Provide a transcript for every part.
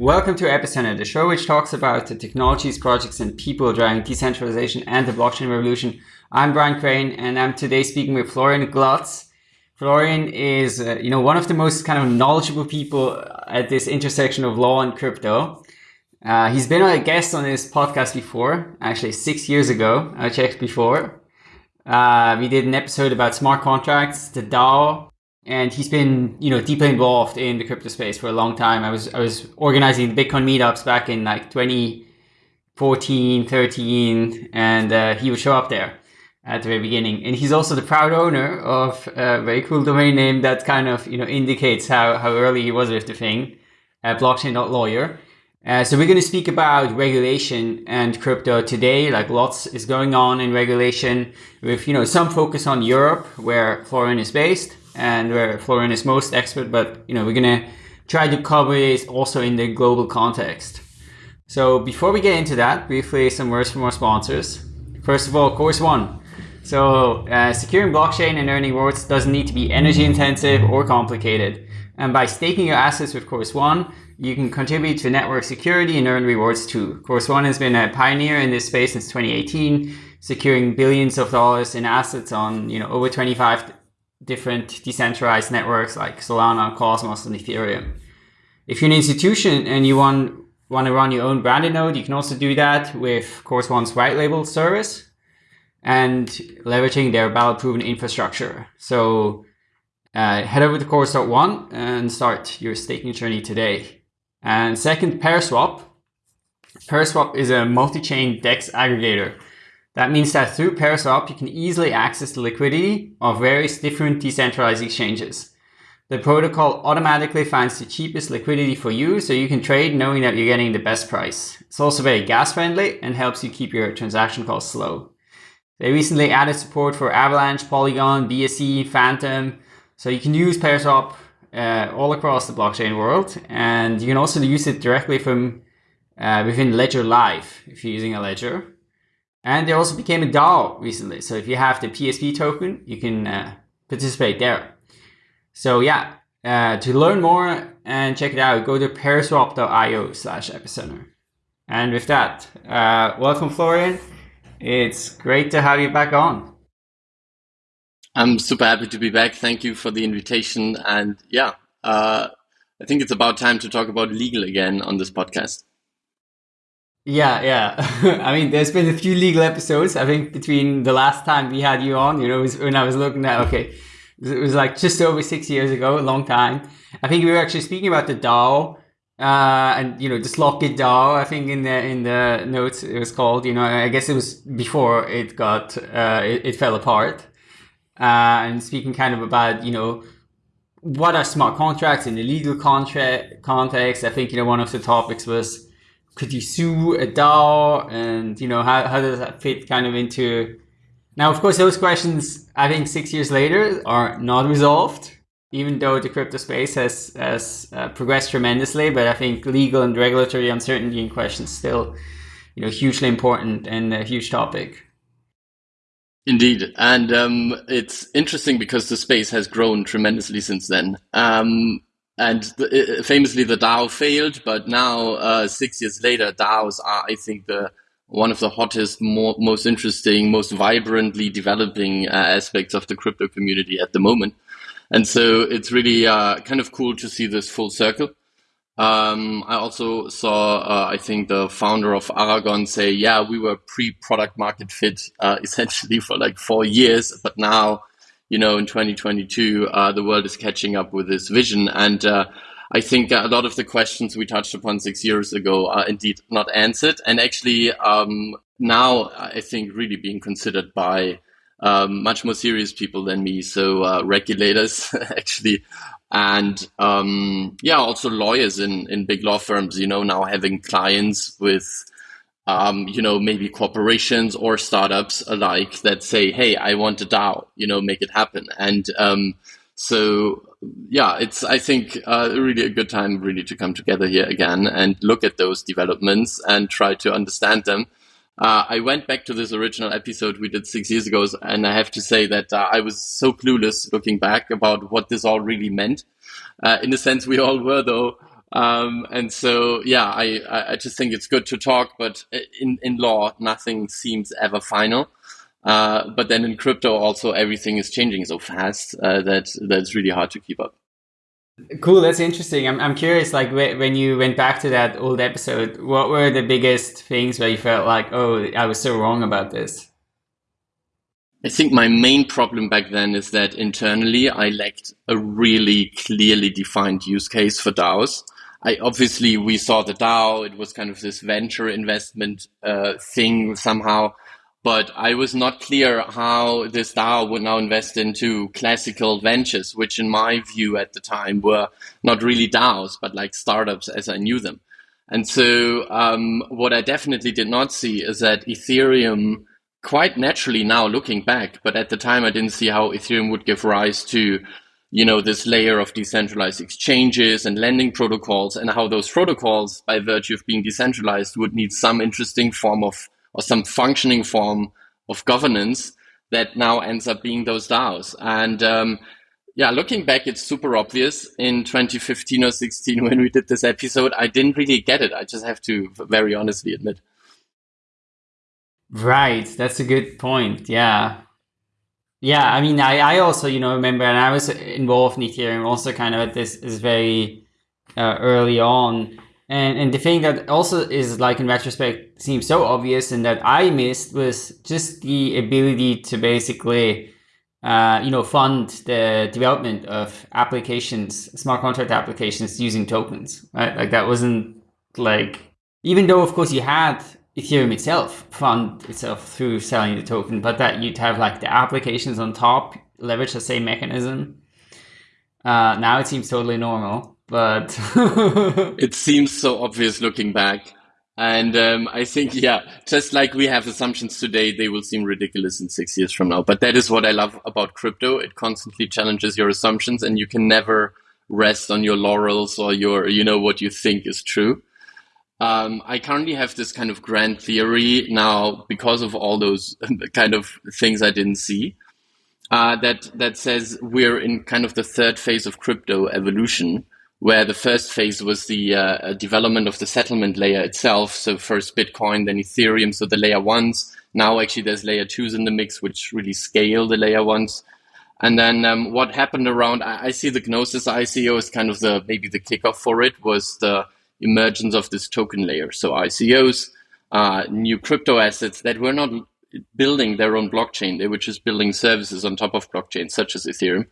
Welcome to Epicenter, the show which talks about the technologies, projects, and people driving decentralization and the blockchain revolution. I'm Brian Crain, and I'm today speaking with Florian Glatz. Florian is, uh, you know, one of the most kind of knowledgeable people at this intersection of law and crypto. Uh, he's been a guest on this podcast before, actually six years ago. I checked before. Uh, we did an episode about smart contracts, the DAO, and he's been you know deeply involved in the crypto space for a long time. I was I was organizing Bitcoin meetups back in like 2014, 13, and uh, he would show up there at the very beginning. And he's also the proud owner of a very cool domain name that kind of you know indicates how how early he was with the thing, uh, blockchain.lawyer. Uh, so we're going to speak about regulation and crypto today. Like lots is going on in regulation with, you know, some focus on Europe where Florian is based and where Florian is most expert, but you know, we're gonna try to cover it also in the global context. So before we get into that, briefly some words from our sponsors. First of all, Chorus One. So uh, securing blockchain and earning rewards doesn't need to be energy intensive or complicated. And by staking your assets with Chorus One, you can contribute to network security and earn rewards too. Chorus One has been a pioneer in this space since 2018, securing billions of dollars in assets on you know over 25 different decentralized networks like Solana, Cosmos, and Ethereum. If you're an institution and you want, want to run your own branded node, you can also do that with Chorus One's white label service and leveraging their battle-proven infrastructure. So uh, head over to Chorus.one and start your staking journey today. And second, ParaSwap. ParaSwap is a multi-chain DEX aggregator that means that through ParaSwap, you can easily access the liquidity of various different decentralized exchanges. The protocol automatically finds the cheapest liquidity for you so you can trade knowing that you're getting the best price. It's also very gas friendly and helps you keep your transaction costs low. They recently added support for Avalanche, Polygon, BSC, Fantom. So you can use ParaSwap uh, all across the blockchain world. And you can also use it directly from uh, within Ledger Live if you're using a Ledger. And they also became a DAO recently. So if you have the PSP token, you can uh, participate there. So yeah, uh, to learn more and check it out, go to paraswap.io slash epicenter. And with that, uh, welcome Florian. It's great to have you back on. I'm super happy to be back. Thank you for the invitation. And yeah, uh, I think it's about time to talk about legal again on this podcast. Yeah, yeah. I mean, there's been a few legal episodes. I think between the last time we had you on, you know, when I was looking at, okay, it was like just over six years ago, a long time. I think we were actually speaking about the DAO, uh, and you know, the Slockit DAO. I think in the in the notes it was called. You know, I guess it was before it got uh, it, it fell apart. Uh, and speaking kind of about you know what are smart contracts in the legal contract context. I think you know one of the topics was could you sue a DAO? And, you know, how, how does that fit kind of into... Now, of course, those questions, I think six years later, are not resolved, even though the crypto space has, has uh, progressed tremendously. But I think legal and regulatory uncertainty in questions still, you know, hugely important and a huge topic. Indeed. And um, it's interesting because the space has grown tremendously since then. Um, and the, famously, the DAO failed, but now uh, six years later, DAOs are, I think, the one of the hottest, more, most interesting, most vibrantly developing uh, aspects of the crypto community at the moment. And so it's really uh, kind of cool to see this full circle. Um, I also saw, uh, I think, the founder of Aragon say, "Yeah, we were pre-product market fit uh, essentially for like four years, but now." You know, in 2022, uh, the world is catching up with this vision. And uh, I think a lot of the questions we touched upon six years ago are indeed not answered. And actually, um, now I think really being considered by um, much more serious people than me. So uh, regulators, actually. And um, yeah, also lawyers in, in big law firms, you know, now having clients with um, you know, maybe corporations or startups alike that say, "Hey, I want a DAO," you know, make it happen. And um, so, yeah, it's I think uh, really a good time really to come together here again and look at those developments and try to understand them. Uh, I went back to this original episode we did six years ago, and I have to say that uh, I was so clueless looking back about what this all really meant. Uh, in a sense, we all were, though Um, and so, yeah, I, I just think it's good to talk, but in, in law, nothing seems ever final. Uh, but then in crypto, also everything is changing so fast uh, that that's really hard to keep up. Cool, that's interesting. I'm, I'm curious, like when you went back to that old episode, what were the biggest things where you felt like, oh, I was so wrong about this? I think my main problem back then is that internally I lacked a really clearly defined use case for DAOs. I obviously we saw the DAO; it was kind of this venture investment uh, thing somehow, but I was not clear how this DAO would now invest into classical ventures, which in my view at the time were not really DAOs, but like startups as I knew them. And so um, what I definitely did not see is that Ethereum quite naturally now looking back, but at the time I didn't see how Ethereum would give rise to, you know, this layer of decentralized exchanges and lending protocols and how those protocols, by virtue of being decentralized, would need some interesting form of or some functioning form of governance that now ends up being those DAOs. And um, yeah, looking back, it's super obvious. In 2015 or 16, when we did this episode, I didn't really get it. I just have to very honestly admit. Right, that's a good point. Yeah. Yeah, I mean, I, I also, you know, remember, and I was involved in Ethereum also kind of at this is very uh, early on. And, and the thing that also is like in retrospect seems so obvious and that I missed was just the ability to basically, uh, you know, fund the development of applications, smart contract applications using tokens, right? Like that wasn't like, even though of course you had Ethereum itself fund itself through selling the token, but that you'd have like the applications on top leverage the same mechanism. Uh, now it seems totally normal, but it seems so obvious looking back. And um, I think, yeah, just like we have assumptions today, they will seem ridiculous in six years from now. But that is what I love about crypto. It constantly challenges your assumptions, and you can never rest on your laurels or your, you know, what you think is true. Um, I currently have this kind of grand theory now because of all those kind of things I didn't see. Uh, that that says we're in kind of the third phase of crypto evolution, where the first phase was the uh, development of the settlement layer itself. So first Bitcoin, then Ethereum, so the layer ones. Now actually there's layer twos in the mix, which really scale the layer ones. And then um, what happened around? I, I see the Gnosis ICO as kind of the maybe the kickoff for it was the emergence of this token layer. So ICOs, uh, new crypto assets that were not building their own blockchain. They were just building services on top of blockchain, such as Ethereum.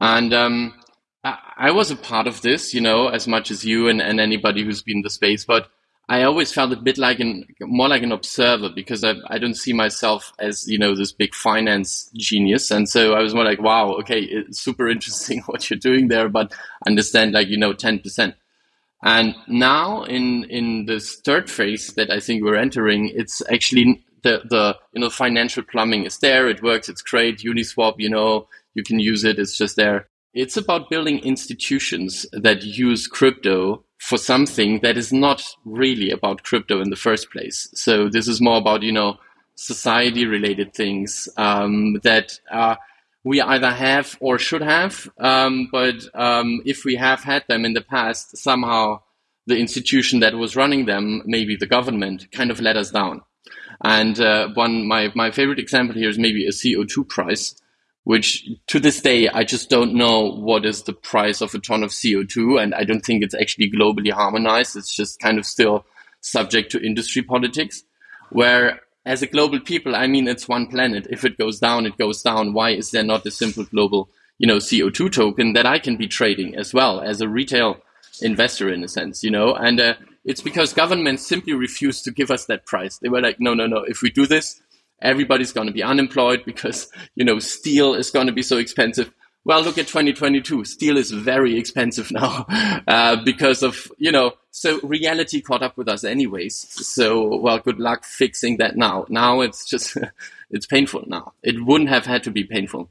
And um, I, I, was a part of this, you know, as much as you and, and anybody who's been in the space. But I always felt a bit like an more like an observer because I, I don't see myself as you know this big finance genius, and so I was more like, wow, okay, it's super interesting what you're doing there, but understand like you know ten percent. And now in, in this third phase that I think we're entering, it's actually the, the, you know, financial plumbing is there. It works. It's great. Uniswap, you know, you can use it. It's just there. It's about building institutions that use crypto for something that is not really about crypto in the first place. So this is more about, you know, society related things um, that are we either have or should have. Um, but um, if we have had them in the past, somehow the institution that was running them, maybe the government, kind of let us down. And uh, one, my, my favorite example here is maybe a CO2 price, which to this day, I just don't know what is the price of a ton of CO2. And I don't think it's actually globally harmonized. It's just kind of still subject to industry politics, where as a global people, I mean, it's one planet. If it goes down, it goes down. Why is there not a simple global, you know, CO2 token that I can be trading as well as a retail investor in a sense, you know? And uh, it's because governments simply refuse to give us that price. They were like, no, no, no. If we do this, everybody's going to be unemployed because, you know, steel is going to be so expensive. Well, look at 2022. Steel is very expensive now uh, because of, you know, so reality caught up with us anyways. So, well, good luck fixing that now. Now it's just, it's painful now. It wouldn't have had to be painful.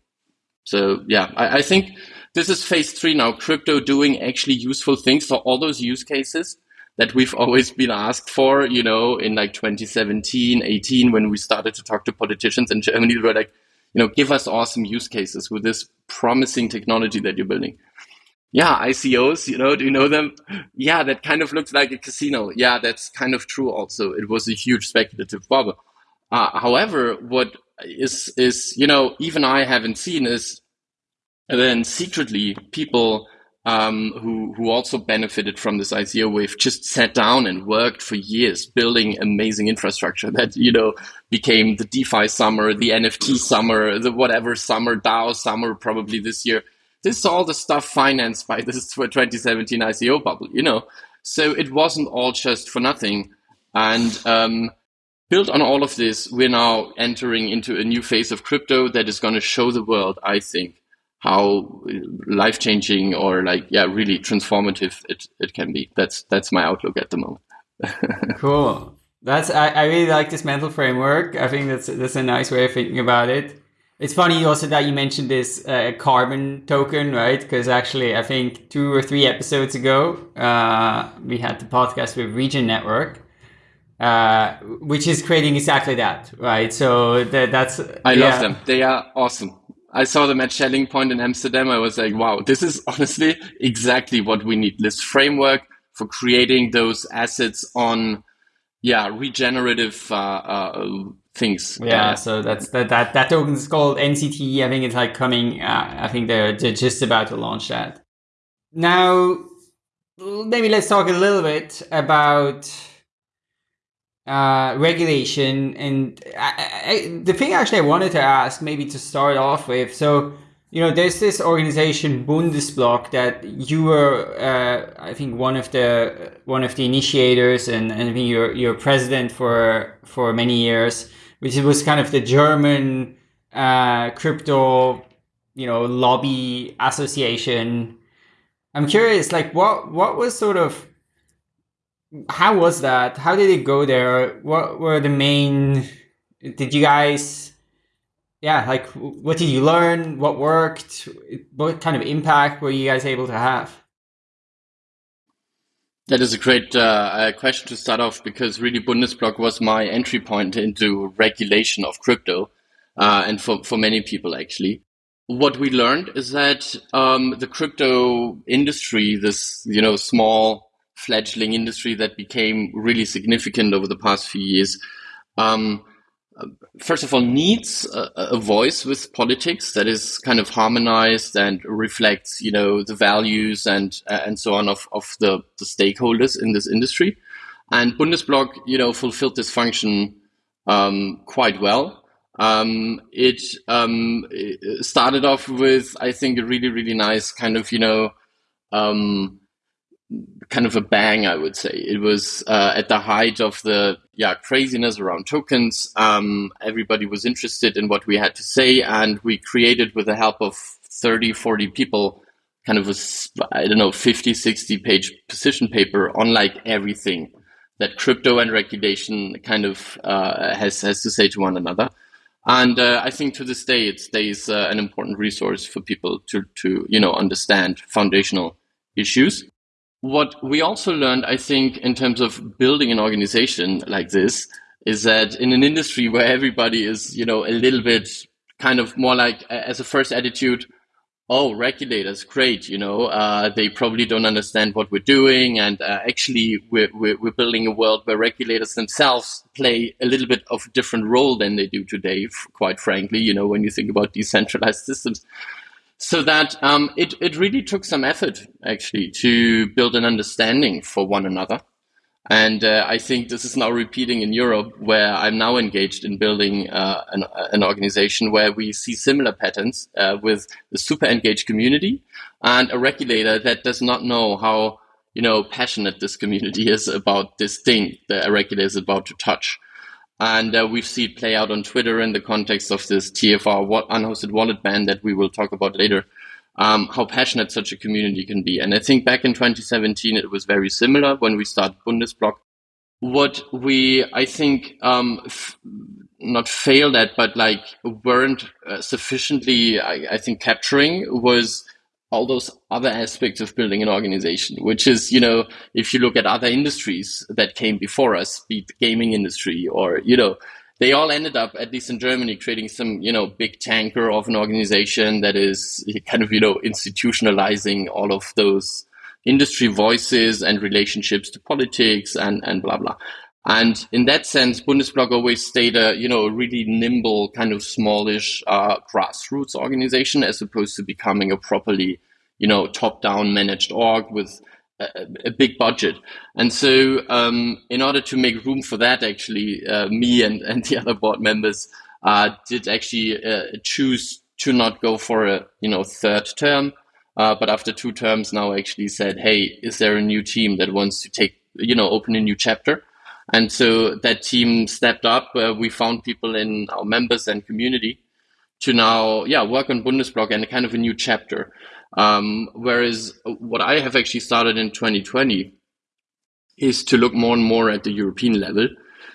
So, yeah, I, I think this is phase three now. Crypto doing actually useful things for all those use cases that we've always been asked for, you know, in like 2017, 18, when we started to talk to politicians in Germany, we were like, you know, give us awesome use cases with this promising technology that you're building. yeah, ICOs, you know, do you know them? Yeah, that kind of looks like a casino. Yeah, that's kind of true also. It was a huge speculative bubble. Uh, however, what is, is, you know, even I haven't seen is then secretly people um, who who also benefited from this ICO wave just sat down and worked for years building amazing infrastructure that you know became the DeFi summer, the NFT summer, the whatever summer, DAO summer, probably this year. This is all the stuff financed by this 2017 ICO bubble, you know. So it wasn't all just for nothing. And um, built on all of this, we're now entering into a new phase of crypto that is going to show the world, I think, how life changing or like yeah really transformative it, it can be. That's that's my outlook at the moment. Cool. That's I, I really like this mental framework. I think that's that's a nice way of thinking about it. It's funny also that you mentioned this uh, carbon token right? Because actually i think two or three episodes ago uh, we had the podcast with regen network uh, which is creating exactly that right? So that, that's i yeah. love them. They are awesome I saw them at Schelling Point in Amsterdam. I was like, wow, this is honestly exactly what we need. This framework for creating those assets on, yeah, regenerative uh, uh, things. Yeah, uh, so that's that that that token is called NCT. I think it's like coming. Uh, I think they're, they're just about to launch that. Now, maybe let's talk a little bit about uh, regulation. And I, I, the thing actually I wanted to ask, maybe to start off with, so you know, there's this organization Bundesblock that you were, uh, I think, one of the one of the initiators, and, and I think you're you're president for for many years, which was kind of the German uh, crypto, you know, lobby association. I'm curious, like, what what was sort of how was that? How did it go there? What were the main? Did you guys? Yeah, like what did you learn? What worked? What kind of impact were you guys able to have? That is a great uh, question to start off because really Bundesblock was my entry point into regulation of crypto, uh, and for for many people actually. What we learned is that um, the crypto industry, this you know small fledgling industry that became really significant over the past few years. Um, first of all, needs a, a, voice with politics that is kind of harmonized and reflects, you know, the values and and so on of, of the, the stakeholders in this industry. And Bundesblock, you know, fulfilled this function um, quite well. Um, it, um, it started off with, I think, a really, really nice kind of, you know, um, kind of a bang, I would say. It was uh, at the height of the yeah craziness around tokens. Um, everybody was interested in what we had to say, and we created with the help of 30, 40 people kind of a, I don't know, 50, 60 page position paper on like everything that crypto and regulation kind of uh, has, has to say to one another. And uh, I think to this day, it stays uh, an important resource for people to, to, you know, understand foundational issues what we also learned, I think, in terms of building an organization like this, is that in an industry where everybody is, you know, a little bit kind of more like as a first attitude, oh, regulators, great, you know, uh, they probably don't understand what we're doing. And uh, actually, we're, we're, we're, building a world where regulators themselves play a little bit of a different role than they do today, quite frankly, you know, when you think about decentralized systems so that um, it, it really took some effort actually to build an understanding for one another. And uh, I think this is now repeating in Europe, where I'm now engaged in building uh, an, an, organization where we see similar patterns uh, with a super engaged community and a regulator that does not know how you know passionate this community is about this thing that a regulator is about to touch. And uh, we've seen it play out on Twitter in the context of this TFR unhosted wallet ban that we will talk about later, um, how passionate such a community can be. And I think back in 2017, it was very similar when we started Bundesblock. What we, I think, um, f- not failed at, but like weren't uh, sufficiently, I, I think, capturing was all those other aspects of building an organization, which is, you know, if you look at other industries that came before us, be it the gaming industry or, you know, they all ended up, at least in Germany, creating some, you know, big tanker of an organization that is kind of, you know, institutionalizing all of those industry voices and relationships to politics and, and blah, blah. And in that sense, Bundesblock always stayed a, you know, a really nimble, kind of smallish uh, grassroots organization as opposed to becoming a properly, you know, top-down managed org with a, a big budget. And so um, in order to make room for that, actually, uh, me and, and the other board members uh, did actually uh, choose to not go for a, you know, third term. Uh, but after two terms now actually said, hey, is there a new team that wants to take, you know, open a new chapter? And so that team stepped up. Uh, we found people in our members and community to now, yeah, work on Bundesblock and kind of a new chapter. Um, whereas what I have actually started in 2020 is to look more and more at the European level.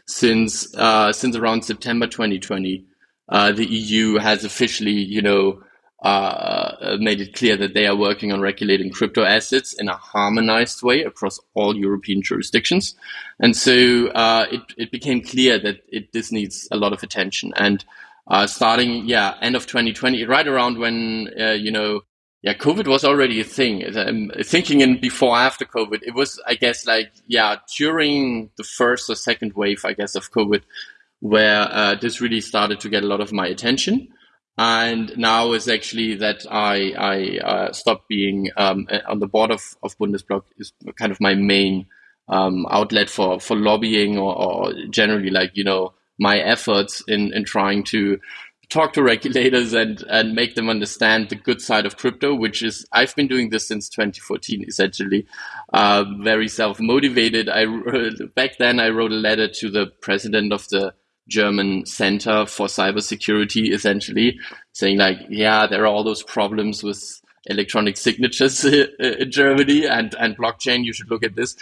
Since uh, since around September 2020, uh, the EU has officially, you know, uh, made it clear that they are working on regulating crypto assets in a harmonized way across all European jurisdictions. And so uh, it, it became clear that it, this needs a lot of attention. And uh, starting, yeah, end of 2020, right around when, uh, you know, yeah, COVID was already a thing. I'm thinking in before, after COVID, it was, I guess, like, yeah, during the first or second wave, I guess, of COVID, where uh, this really started to get a lot of my attention and now is actually that I I uh, stopped being um, on the board of, of Bundesblock is kind of my main um, outlet for for lobbying or, or, generally like you know my efforts in in trying to talk to regulators and and make them understand the good side of crypto, which is I've been doing this since 2014 essentially, uh, very self motivated. I back then I wrote a letter to the president of the German Center for Cybersecurity, essentially saying like, yeah, there are all those problems with electronic signatures in Germany and, and blockchain. You should look at this.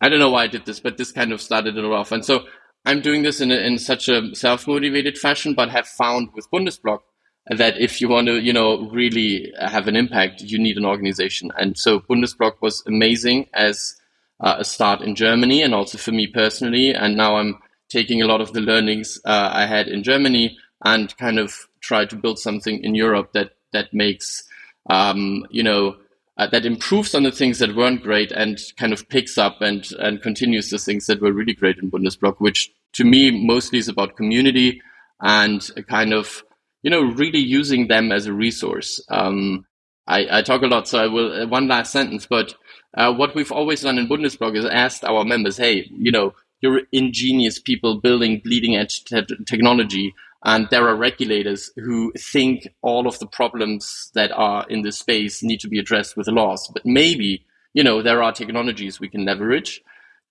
I don't know why I did this, but this kind of started it off. And so I'm doing this in, a, in such a self-motivated fashion, but have found with Bundesblock that if you want to, you know, really have an impact, you need an organization. And so Bundesblock was amazing as uh, a start in Germany and also for me personally. And now I'm taking a lot of the learnings uh, I had in Germany and kind of try to build something in Europe that that makes um, you know uh, that improves on the things that weren't great and kind of picks up and and continues the things that were really great in Bundesblock, which to me mostly is about community and kind of you know really using them as a resource. Um, I, I, talk a lot, so I will uh, one last sentence. But uh, what we've always done in Bundesblock is asked our members, hey, you know, you're ingenious people building bleeding edge te technology. And there are regulators who think all of the problems that are in this space need to be addressed with laws. But maybe, you know, there are technologies we can leverage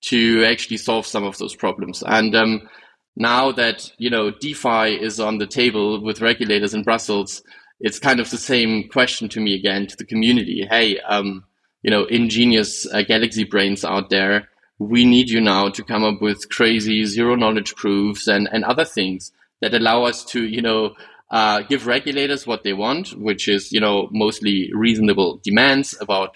to actually solve some of those problems. And um, now that, you know, DeFi is on the table with regulators in Brussels, it's kind of the same question to me again, to the community. Hey, um, you know, ingenious uh, galaxy brains out there we need you now to come up with crazy zero knowledge proofs and, and other things that allow us to, you know, uh, give regulators what they want, which is, you know, mostly reasonable demands about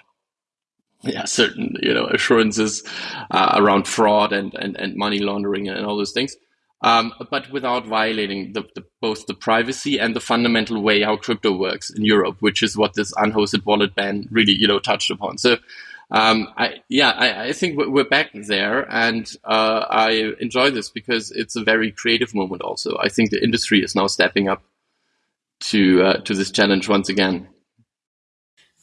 yeah, certain, you know, assurances uh, around fraud and, and, and money laundering and all those things. Um, but without violating the, the, both the privacy and the fundamental way how crypto works in Europe, which is what this unhosted wallet ban really, you know, touched upon. So um, I, yeah, I, I, think we're back there, and uh, I enjoy this because it's a very creative moment. Also, I think the industry is now stepping up to uh, to this challenge once again.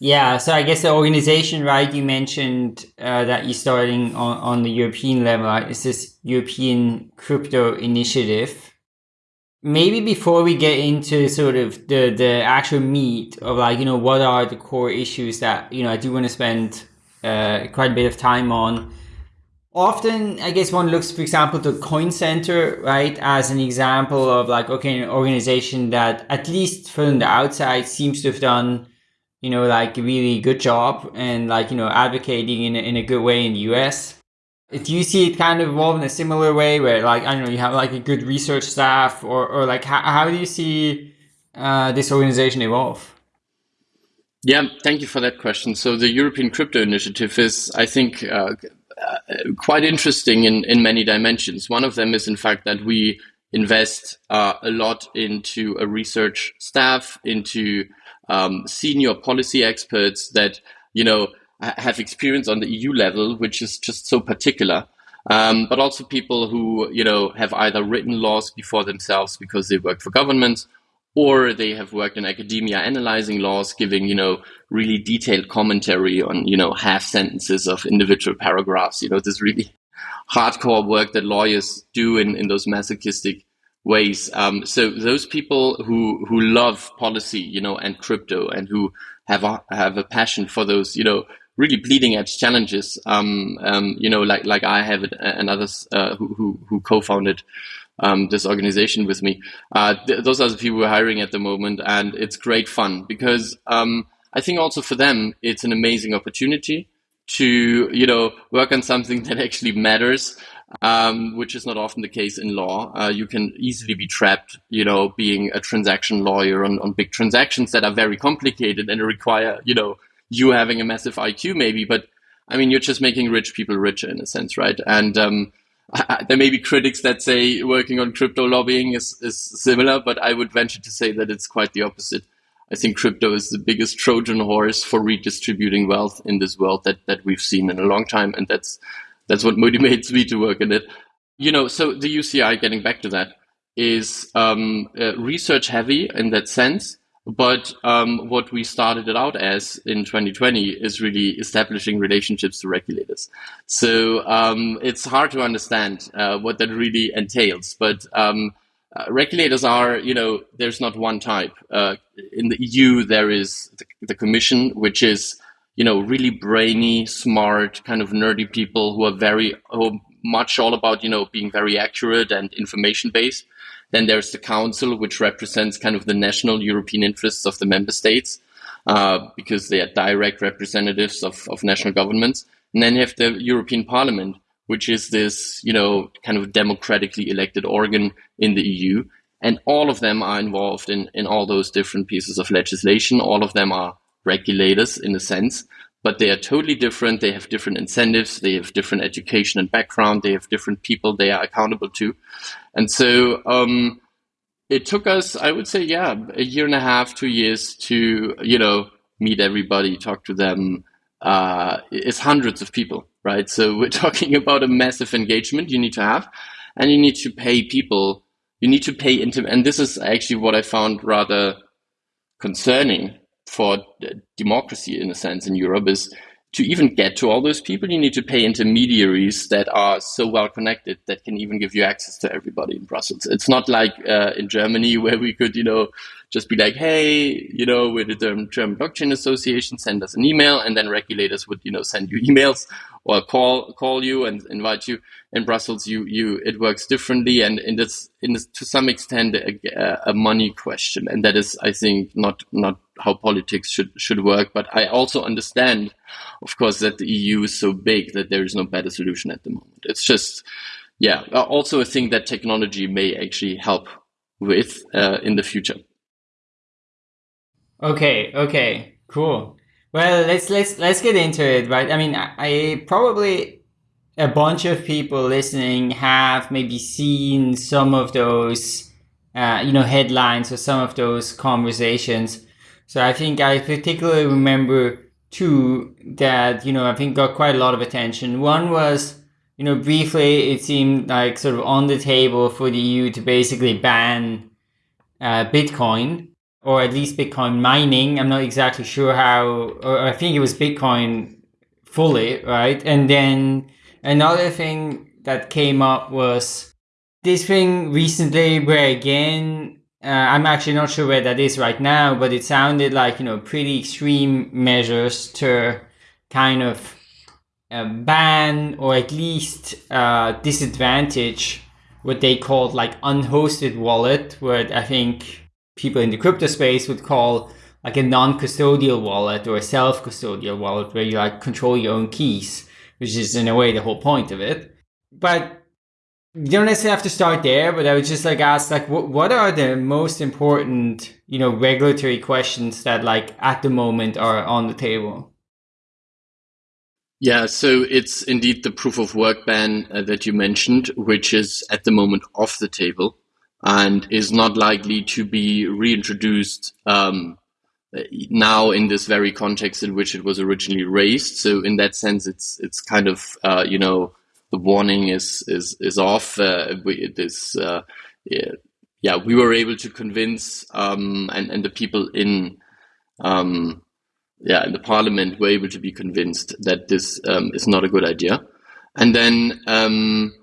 Yeah, so I guess the organization, right? You mentioned uh, that you're starting on, on the European level. Right? It's this European Crypto Initiative. Maybe before we get into sort of the the actual meat of like you know what are the core issues that you know I do want to spend uh, quite a bit of time on. Often, I guess one looks, for example, to Coin Center, right, as an example of like, okay, an organization that at least from the outside seems to have done, you know, like a really good job and like, you know, advocating in a, in a good way in the US. Do you see it kind of evolve in a similar way where like, I don't know, you have like a good research staff or, or like how, how do you see uh, this organization evolve? Yeah, thank you for that question. So the European Crypto Initiative is, I think, uh, uh, quite interesting in, in many dimensions. One of them is, in fact, that we invest uh, a lot into a research staff, into um, senior policy experts that you know have experience on the EU level, which is just so particular. Um, but also people who you know have either written laws before themselves because they work for governments, or they have worked in academia analyzing laws, giving you know really detailed commentary on you know half sentences of individual paragraphs. You know this really hardcore work that lawyers do in in those masochistic ways. Um, so those people who who love policy, you know, and crypto, and who have a, have a passion for those, you know, really bleeding edge challenges. Um, um, you know, like like I have it, and others uh, who, who, who co-founded um, this organization with me. Uh, th those are the people we're hiring at the moment, and it's great fun because um, I think also for them it's an amazing opportunity to you know work on something that actually matters. Um, which is not often the case in law. Uh, you can easily be trapped, you know, being a transaction lawyer on, on big transactions that are very complicated and require, you know, you having a massive IQ maybe, but I mean, you're just making rich people richer in a sense, right? And um, There may be critics that say working on crypto lobbying is, is similar, but I would venture to say that it's quite the opposite. I think crypto is the biggest Trojan horse for redistributing wealth in this world that, that we've seen in a long time. And that's, that's what motivates me to work in it. You know, so the UCI, getting back to that, is um, uh, research heavy in that sense. But um, what we started it out as in 2020 is really establishing relationships to regulators. So um, it's hard to understand uh, what that really entails. But um, uh, regulators are, you know, there's not one type. Uh, in the EU, there is the, the, Commission, which is, you know, really brainy, smart, kind of nerdy people who are very who much all about, you know, being very accurate and information based. Then there's the council, which represents kind of the national European interests of the member states, uh, because they are direct representatives of, of national governments. And then you have the European Parliament, which is this, you know, kind of democratically elected organ in the EU. And all of them are involved in, in all those different pieces of legislation. All of them are regulators in a sense but they are totally different. They have different incentives. They have different education and background. They have different people they are accountable to. And so um, it took us, I would say, yeah, a year and a half, two years to, you know, meet everybody, talk to them. Uh, it's hundreds of people, right? So we're talking about a massive engagement you need to have, and you need to pay people. You need to pay into, and this is actually what I found rather concerning for democracy in a sense in Europe is to even get to all those people, you need to pay intermediaries that are so well connected that can even give you access to everybody in Brussels. It's not like uh, in Germany where we could, you know, just be like, hey, you know, we're the German Blockchain Association, send us an email, and then regulators would, you know, send you emails or call call you and invite you. In Brussels, you you it works differently, and, and it's in this to some extent a, a money question, and that is, I think, not not how politics should should work. But I also understand, of course, that the EU is so big that there is no better solution at the moment. It's just, yeah, also a thing that technology may actually help with uh, in the future. Okay, okay, cool. Well, let's let's let's get into it, right? I mean, I, I probably a bunch of people listening have maybe seen some of those, uh, you know, headlines or some of those conversations. So I think I particularly remember two that you know I think got quite a lot of attention. One was you know briefly it seemed like sort of on the table for the EU to basically ban uh, Bitcoin or at least Bitcoin mining. I'm not exactly sure how, or I think it was Bitcoin fully, right? And then another thing that came up was this thing recently where again, uh, I'm actually not sure where that is right now, but it sounded like, you know, pretty extreme measures to kind of uh, ban or at least uh, disadvantage what they called like unhosted wallet, where I think people in the crypto space would call like a non-custodial wallet or a self-custodial wallet where you like control your own keys, which is in a way the whole point of it. But you don't necessarily have to start there, but I would just like ask like what what are the most important, you know, regulatory questions that like at the moment are on the table? Yeah, so it's indeed the proof of work ban uh, that you mentioned, which is at the moment off the table. and is not likely to be reintroduced um, now in this very context in which it was originally raised. So in that sense, it's it's kind of uh, you know the warning is is is off. Uh, we, this uh, yeah, we were able to convince um, and and the people in um, yeah in the parliament were able to be convinced that this um, is not a good idea. And then um,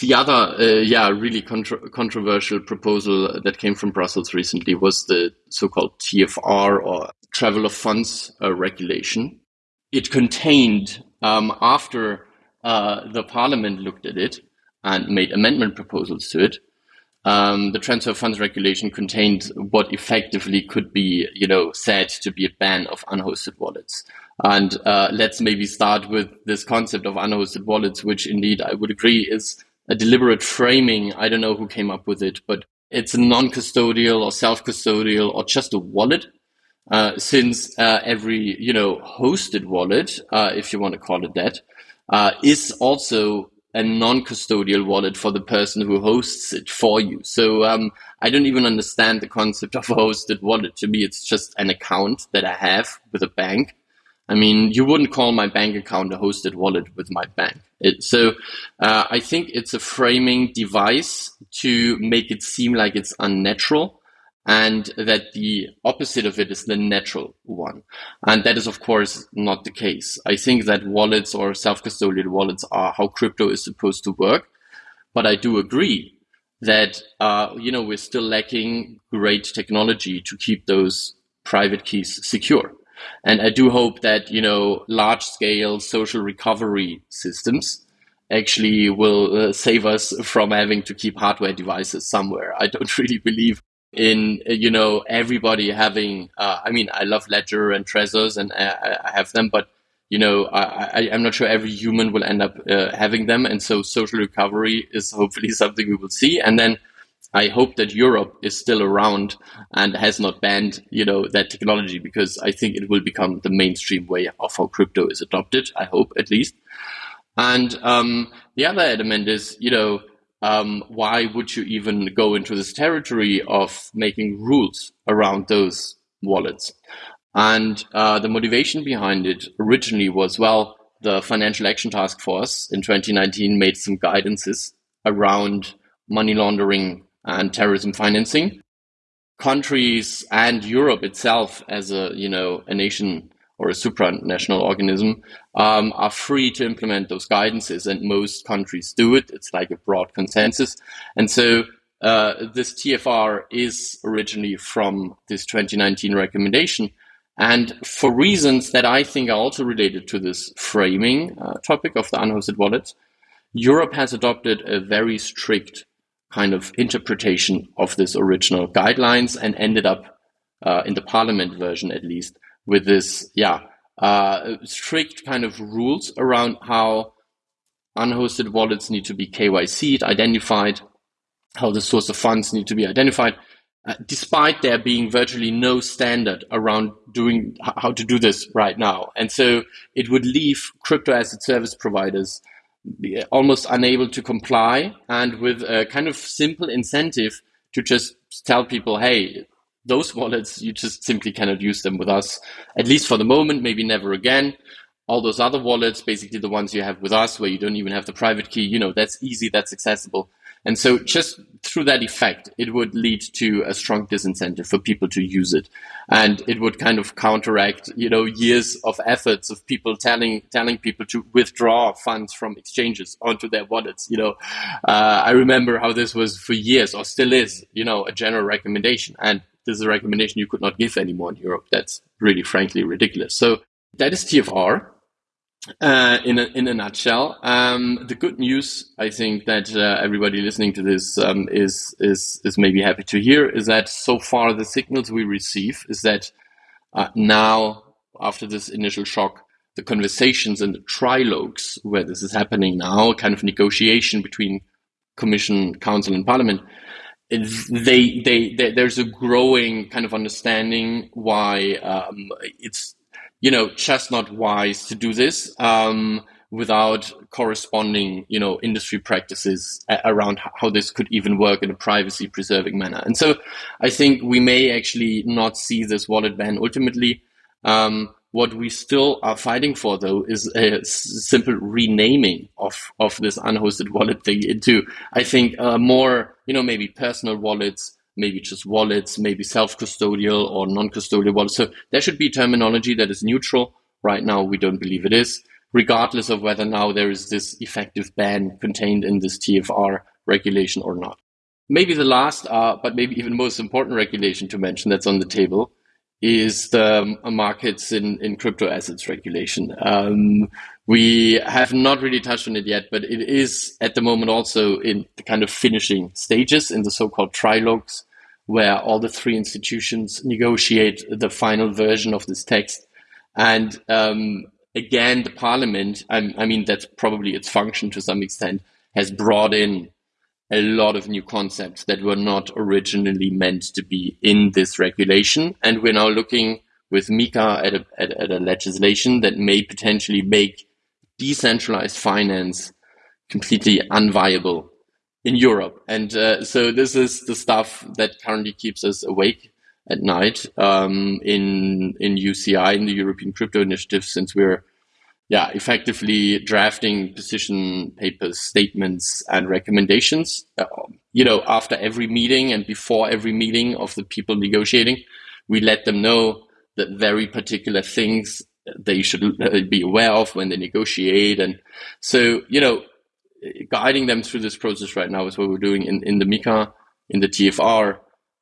the other, uh, yeah, really contro controversial proposal that came from Brussels recently was the so-called TFR or Travel of Funds uh, regulation. It contained, um, after uh, the Parliament looked at it and made amendment proposals to it, um, the transfer funds regulation contained what effectively could be, you know, said to be a ban of unhosted wallets. And uh, let's maybe start with this concept of unhosted wallets, which indeed I would agree is a deliberate framing. I don't know who came up with it, but it's a non-custodial or self-custodial or just a wallet. Uh, since uh, every you know hosted wallet, uh, if you want to call it that, uh, is also a non-custodial wallet for the person who hosts it for you. So um, I don't even understand the concept of a hosted wallet. To me, it's just an account that I have with a bank. I mean, you wouldn't call my bank account a hosted wallet with my bank. It, so uh, I think it's a framing device to make it seem like it's unnatural and that the opposite of it is the natural one. And that is, of course, not the case. I think that wallets or self-custodial wallets are how crypto is supposed to work. But I do agree that, uh, you know, we're still lacking great technology to keep those private keys secure. And I do hope that, you know, large scale social recovery systems actually will uh, save us from having to keep hardware devices somewhere. I don't really believe in you know everybody having uh, i mean i love ledger and trezors and I, I have them but you know I, I'm not sure every human will end up uh, having them. And so social recovery is hopefully something we will see. And then i hope that europe is still around and has not banned you know that technology because i think it will become the mainstream way of how crypto is adopted i hope at least. And um, the other element is you know um, why would you even go into this territory of making rules around those wallets? And uh, the motivation behind it originally was well, the Financial Action Task Force in 2019 made some guidances around money laundering and terrorism financing. Countries and Europe itself, as a you know a nation or a supranational organism um, are free to implement those guidances, and most countries do it. It's like a broad consensus, and so uh, this TFR is originally from this 2019 recommendation. And for reasons that I think are also related to this framing uh, topic of the unhosted wallets, Europe has adopted a very strict kind of interpretation of this original guidelines and ended up uh, in the parliament version at least with this, yeah, uh, strict kind of rules around how unhosted wallets need to be KYC'd, identified, how the source of funds need to be identified, uh, despite there being virtually no standard around doing how to do this right now. And so it would leave crypto asset service providers almost unable to comply and with a kind of simple incentive to just tell people, hey, those wallets, you just simply cannot use them with us, at least for the moment, maybe never again. All those other wallets, basically the ones you have with us, where you don't even have the private key, you know, that's easy, that's accessible. And so just through that effect, it would lead to a strong disincentive for people to use it. And it would kind of counteract, you know, years of efforts of people telling, telling people to withdraw funds from exchanges onto their wallets. You know, uh, I remember how this was for years or still is, you know, a general recommendation. And this is a recommendation you could not give anymore in Europe. That's really, frankly, ridiculous. So that is TFR uh, in a, in a nutshell. Um, the good news, I think, that uh, everybody listening to this um, is is is maybe happy to hear is that so far the signals we receive is that uh, now after this initial shock, the conversations and the trilogues where this is happening now, kind of negotiation between Commission, Council, and Parliament they, they, they, there's a growing kind of understanding why um, it's you know just not wise to do this. Um, without corresponding, you know, industry practices around how this could even work in a privacy preserving manner. And so I think we may actually not see this wallet ban ultimately. Um, what we still are fighting for, though, is a simple renaming of, of this unhosted wallet thing into, I think, uh, more, you know, maybe personal wallets, maybe just wallets, maybe self-custodial or non-custodial wallets. So there should be terminology that is neutral. Right now, we don't believe it is, regardless of whether now there is this effective ban contained in this TFR regulation or not. Maybe the last, uh, but maybe even most important regulation to mention that's on the table is the markets in, in crypto assets regulation. Um, we have not really touched on it yet, but it is at the moment also in the kind of finishing stages in the so-called trilogues, where all the three institutions negotiate the final version of this text. And um, again, the parliament, I, I mean, that's probably its function to some extent, has brought in a lot of new concepts that were not originally meant to be in this regulation. And we're now looking with MiCA at a, at, at a legislation that may potentially make decentralized finance completely unviable in Europe. And uh, so this is the stuff that currently keeps us awake at night um, in in UCI, in the European Crypto Initiative, since we're yeah, effectively drafting position papers, statements, and recommendations. Uh, you know, after every meeting and before every meeting of the people negotiating, we let them know that very particular things they should uh, be aware of when they negotiate. And so, you know, guiding them through this process right now is what we're doing in, in the MiCA, in the TFR,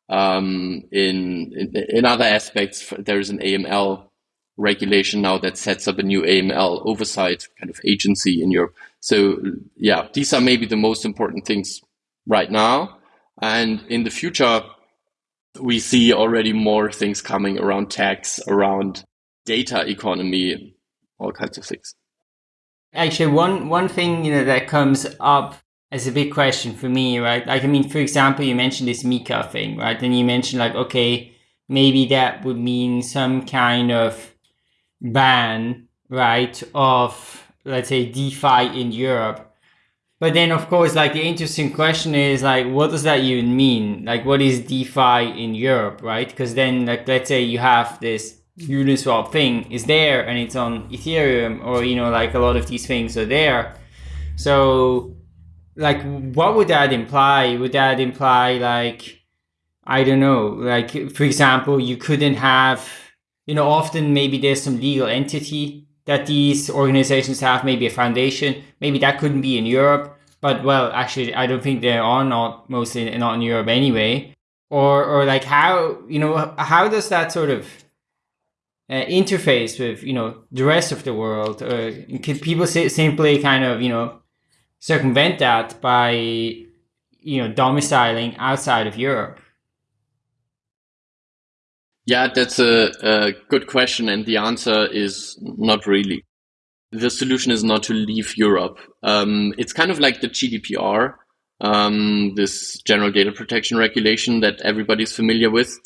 um, in, in, in other aspects. There is an AML regulation now that sets up a new AML oversight kind of agency in Europe. So yeah, these are maybe the most important things right now. And in the future, we see already more things coming around tax, around data economy, all kinds of things. Actually, one one thing you know that comes up as a big question for me, right? Like, I mean, for example, you mentioned this MiCA thing, right? And you mentioned like, okay, maybe that would mean some kind of ban, right, of let's say DeFi in Europe. But then, of course, like the interesting question is like, what does that even mean? Like, what is DeFi in Europe, right? Because then, like, let's say you have this Uniswap thing is there and it's on Ethereum, or you know, like a lot of these things are there. So, like, what would that imply? Would that imply like, I don't know, like for example, you couldn't have you know, often maybe there's some legal entity that these organizations have, maybe a foundation. Maybe that couldn't be in Europe, but well, actually, I don't think they are not mostly not in Europe anyway. Or, or like how, you know, how does that sort of uh, interface with, you know, the rest of the world? Or could people simply kind of, you know, circumvent that by, you know, domiciling outside of Europe? Yeah, that's a, a good question. And the answer is not really. The solution is not to leave Europe. Um, it's kind of like the GDPR, um, this general data protection regulation that everybody's familiar with,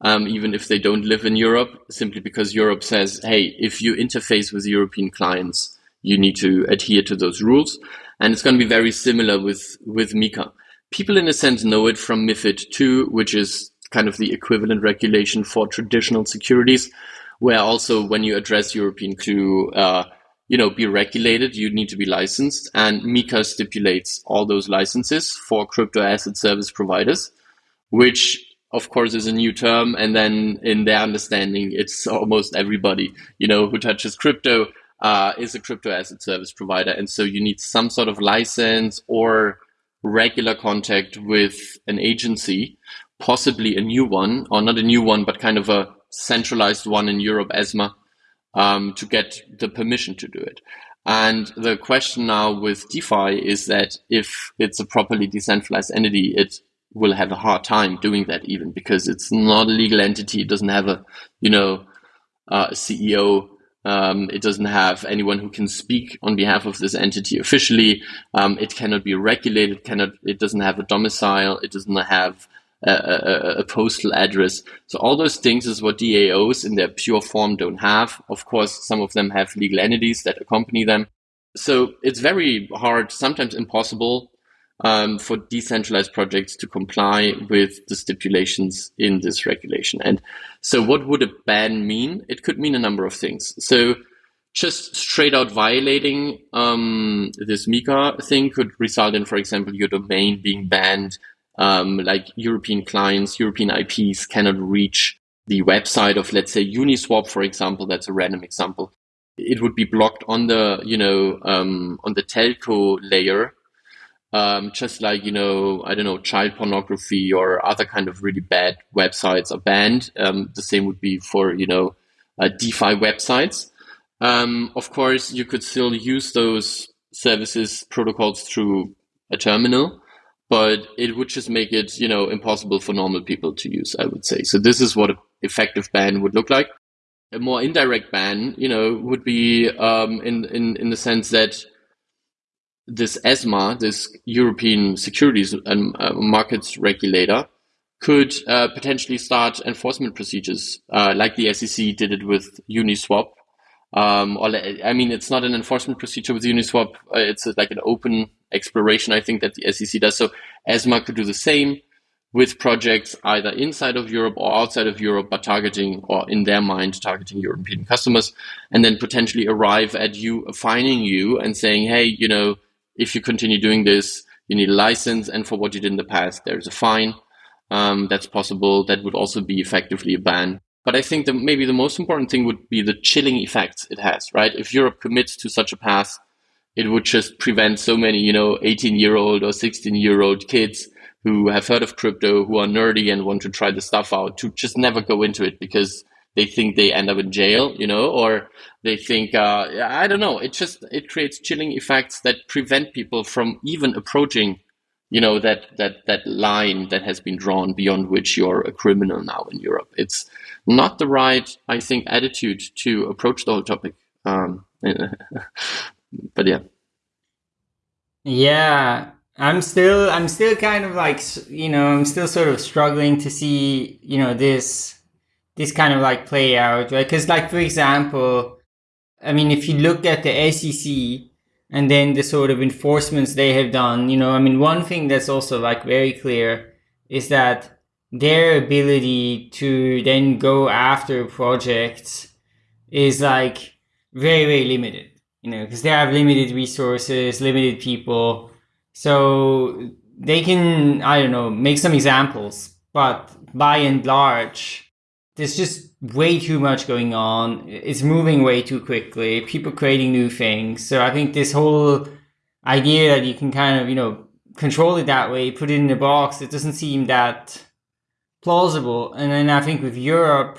um, even if they don't live in Europe, simply because Europe says, hey, if you interface with European clients, you need to adhere to those rules. And it's going to be very similar with, with MiCA. People, in a sense, know it from MIFID 2, which is kind of the equivalent regulation for traditional securities, where also when you address European to uh, you know be regulated, you need to be licensed, and MiCA stipulates all those licenses for crypto asset service providers, which of course is a new term, and then in their understanding, it's almost everybody you know who touches crypto. Uh, is a crypto asset service provider. And so you need some sort of license or regular contact with an agency possibly a new one, or not a new one, but kind of a centralized one in Europe, ESMA, um, to get the permission to do it. And the question now with DeFi is that if it's a properly decentralized entity, it will have a hard time doing that even because it's not a legal entity. It doesn't have a, you know, uh, CEO. Um, it doesn't have anyone who can speak on behalf of this entity officially. Um, it cannot be regulated. Cannot. It doesn't have a domicile. It doesn't have a, a, postal address. So all those things is what DAOs in their pure form don't have. Of course, some of them have legal entities that accompany them. so it's very hard, sometimes impossible, um, for decentralized projects to comply with the stipulations in this regulation. And so, what would a ban mean? It could mean a number of things. So, just straight out violating um, this MiCA thing could result in, for example, your domain being banned. Um, like European clients, European IPs cannot reach the website of, let's say, Uniswap, for example. That's a random example. It would be blocked on the, you know, um, on the telco layer um, just like you know i don't know child pornography or other kind of really bad websites are banned um, the same would be for you know uh, defi websites um, of course you could still use those services protocols through a terminal but it would just make it you know impossible for normal people to use i would say. So this is what an effective ban would look like. A more indirect ban you know would be um, in, in in the sense that this ESMA, this European Securities and uh, Markets Regulator, could uh, potentially start enforcement procedures, uh, like the SEC did it with Uniswap. Um, or I mean, it's not an enforcement procedure with Uniswap; uh, it's like an open exploration. I think that the SEC does. So ESMA could do the same with projects either inside of Europe or outside of Europe, but targeting or in their mind targeting European customers, and then potentially arrive at you, finding you, and saying, "Hey, you know." if you continue doing this, you need a license, and for what you did in the past, there's a fine. Um, that's possible. That would also be effectively a ban. But I think that maybe the most important thing would be the chilling effects it has, right? If Europe commits to such a path, it would just prevent so many, you know, 18 year old or 16 year old kids who have heard of crypto, who are nerdy and want to try the stuff out to just never go into it because they think they end up in jail, you know, or they think uh, I don't know. It just it creates chilling effects that prevent people from even approaching, you know, that that that line that has been drawn beyond which you're a criminal now in Europe. It's not the right, I think, attitude to approach the whole topic. Um, but yeah, yeah. I'm still, I'm still kind of like, you know, I'm still sort of struggling to see, you know, this this kind of like play out, right? Because like for example, I mean, if you look at the SEC and then the sort of enforcements they have done, you know, I mean, one thing that's also like very clear is that their ability to then go after projects is like very very limited you know because they have limited resources limited people so they can i don't know make some examples but by and large there's just way too much going on. It's moving way too quickly. People creating new things. So I think this whole idea that you can kind of, you know, control it that way, put it in a box, it doesn't seem that plausible. And then I think with Europe,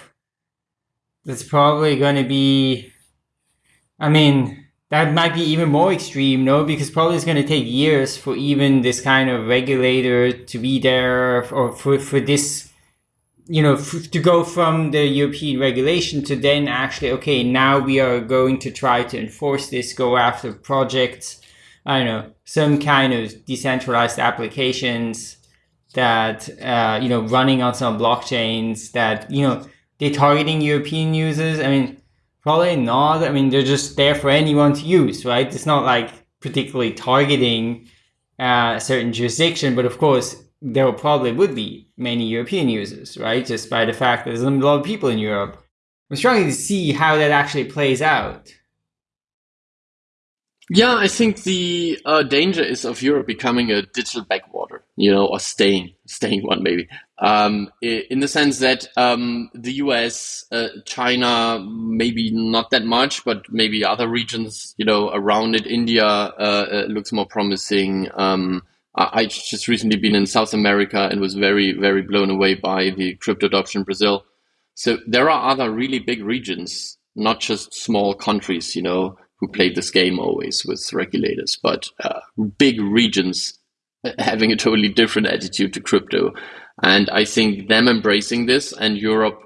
that's probably going to be, I mean, that might be even more extreme, no? Because probably it's going to take years for even this kind of regulator to be there or for, for this you know, to go from the European regulation to then actually, okay, now we are going to try to enforce this, go after projects, I don't know, some kind of decentralized applications that, uh, you know, running on some blockchains that, you know, they're targeting European users. I mean, probably not. I mean, they're just there for anyone to use, right? It's not like particularly targeting uh, a certain jurisdiction, but of course, there probably would be many European users, right? Just by the fact that there's a lot of people in Europe. I'm struggling to see how that actually plays out. Yeah, I think the uh, danger is of Europe becoming a digital backwater, you know, or staying, staying one maybe, um, in the sense that um, the US, uh, China, maybe not that much, but maybe other regions, you know, around it, India uh, uh looks more promising. Um, I just recently been in South America and was very, very blown away by the crypto adoption in Brazil. So there are other really big regions, not just small countries, you know, who played this game always with regulators, but uh, big regions having a totally different attitude to crypto. And I think them embracing this and Europe,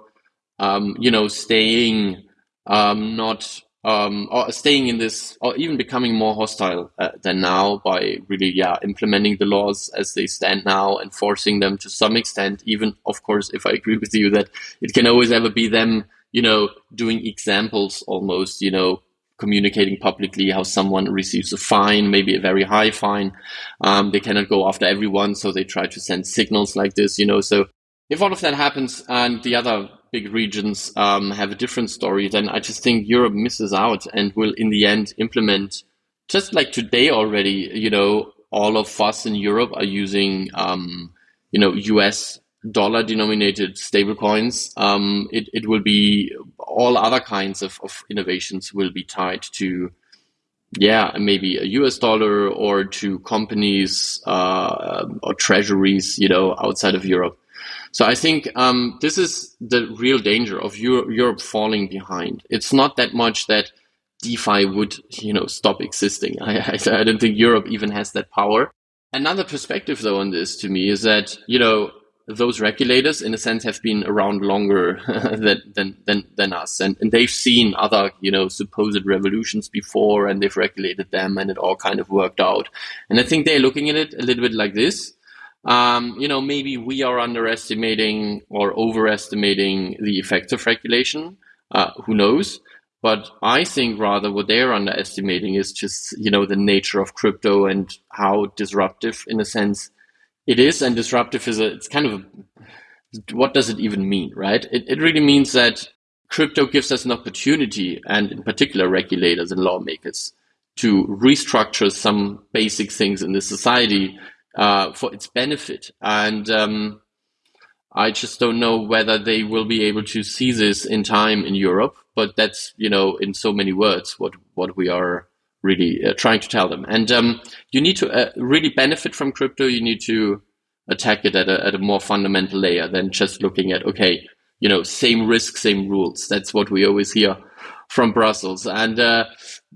um, you know, staying um, not um, or staying in this, or even becoming more hostile uh, than now by really, yeah, implementing the laws as they stand now, and forcing them to some extent. Even, of course, if I agree with you that it can always ever be them, you know, doing examples almost, you know, communicating publicly how someone receives a fine, maybe a very high fine. Um, they cannot go after everyone, so they try to send signals like this, you know. So if all of that happens and the other big regions um, have a different story, then I just think Europe misses out and will in the end implement just like today already, you know, all of us in Europe are using, um, you know, US dollar denominated stablecoins. Um, it, it will be all other kinds of, of innovations will be tied to, yeah, maybe a US dollar or to companies uh, or treasuries, you know, outside of Europe. So I think um, this is the real danger of Euro Europe falling behind. It's not that much that DeFi would, you know, stop existing. I, I, I don't think Europe even has that power. Another perspective, though, on this to me is that you know those regulators, in a sense, have been around longer than, than than us, and and they've seen other you know supposed revolutions before, and they've regulated them, and it all kind of worked out. And I think they're looking at it a little bit like this um, you know, maybe we are underestimating or overestimating the effects of regulation. Uh, who knows? But I think rather what they're underestimating is just, you know, the nature of crypto and how disruptive, in a sense, it is. And disruptive is a, it's kind of, a, what does it even mean, right? It, it really means that crypto gives us an opportunity, and in particular, regulators and lawmakers, to restructure some basic things in the society uh, for its benefit. And um, I just don't know whether they will be able to see this in time in Europe. But that's you know in so many words what what we are really uh, trying to tell them. And um, you need to uh, really benefit from crypto. You need to attack it at a, at a more fundamental layer than just looking at okay, you know, same risk, same rules. That's what we always hear from Brussels. And, uh,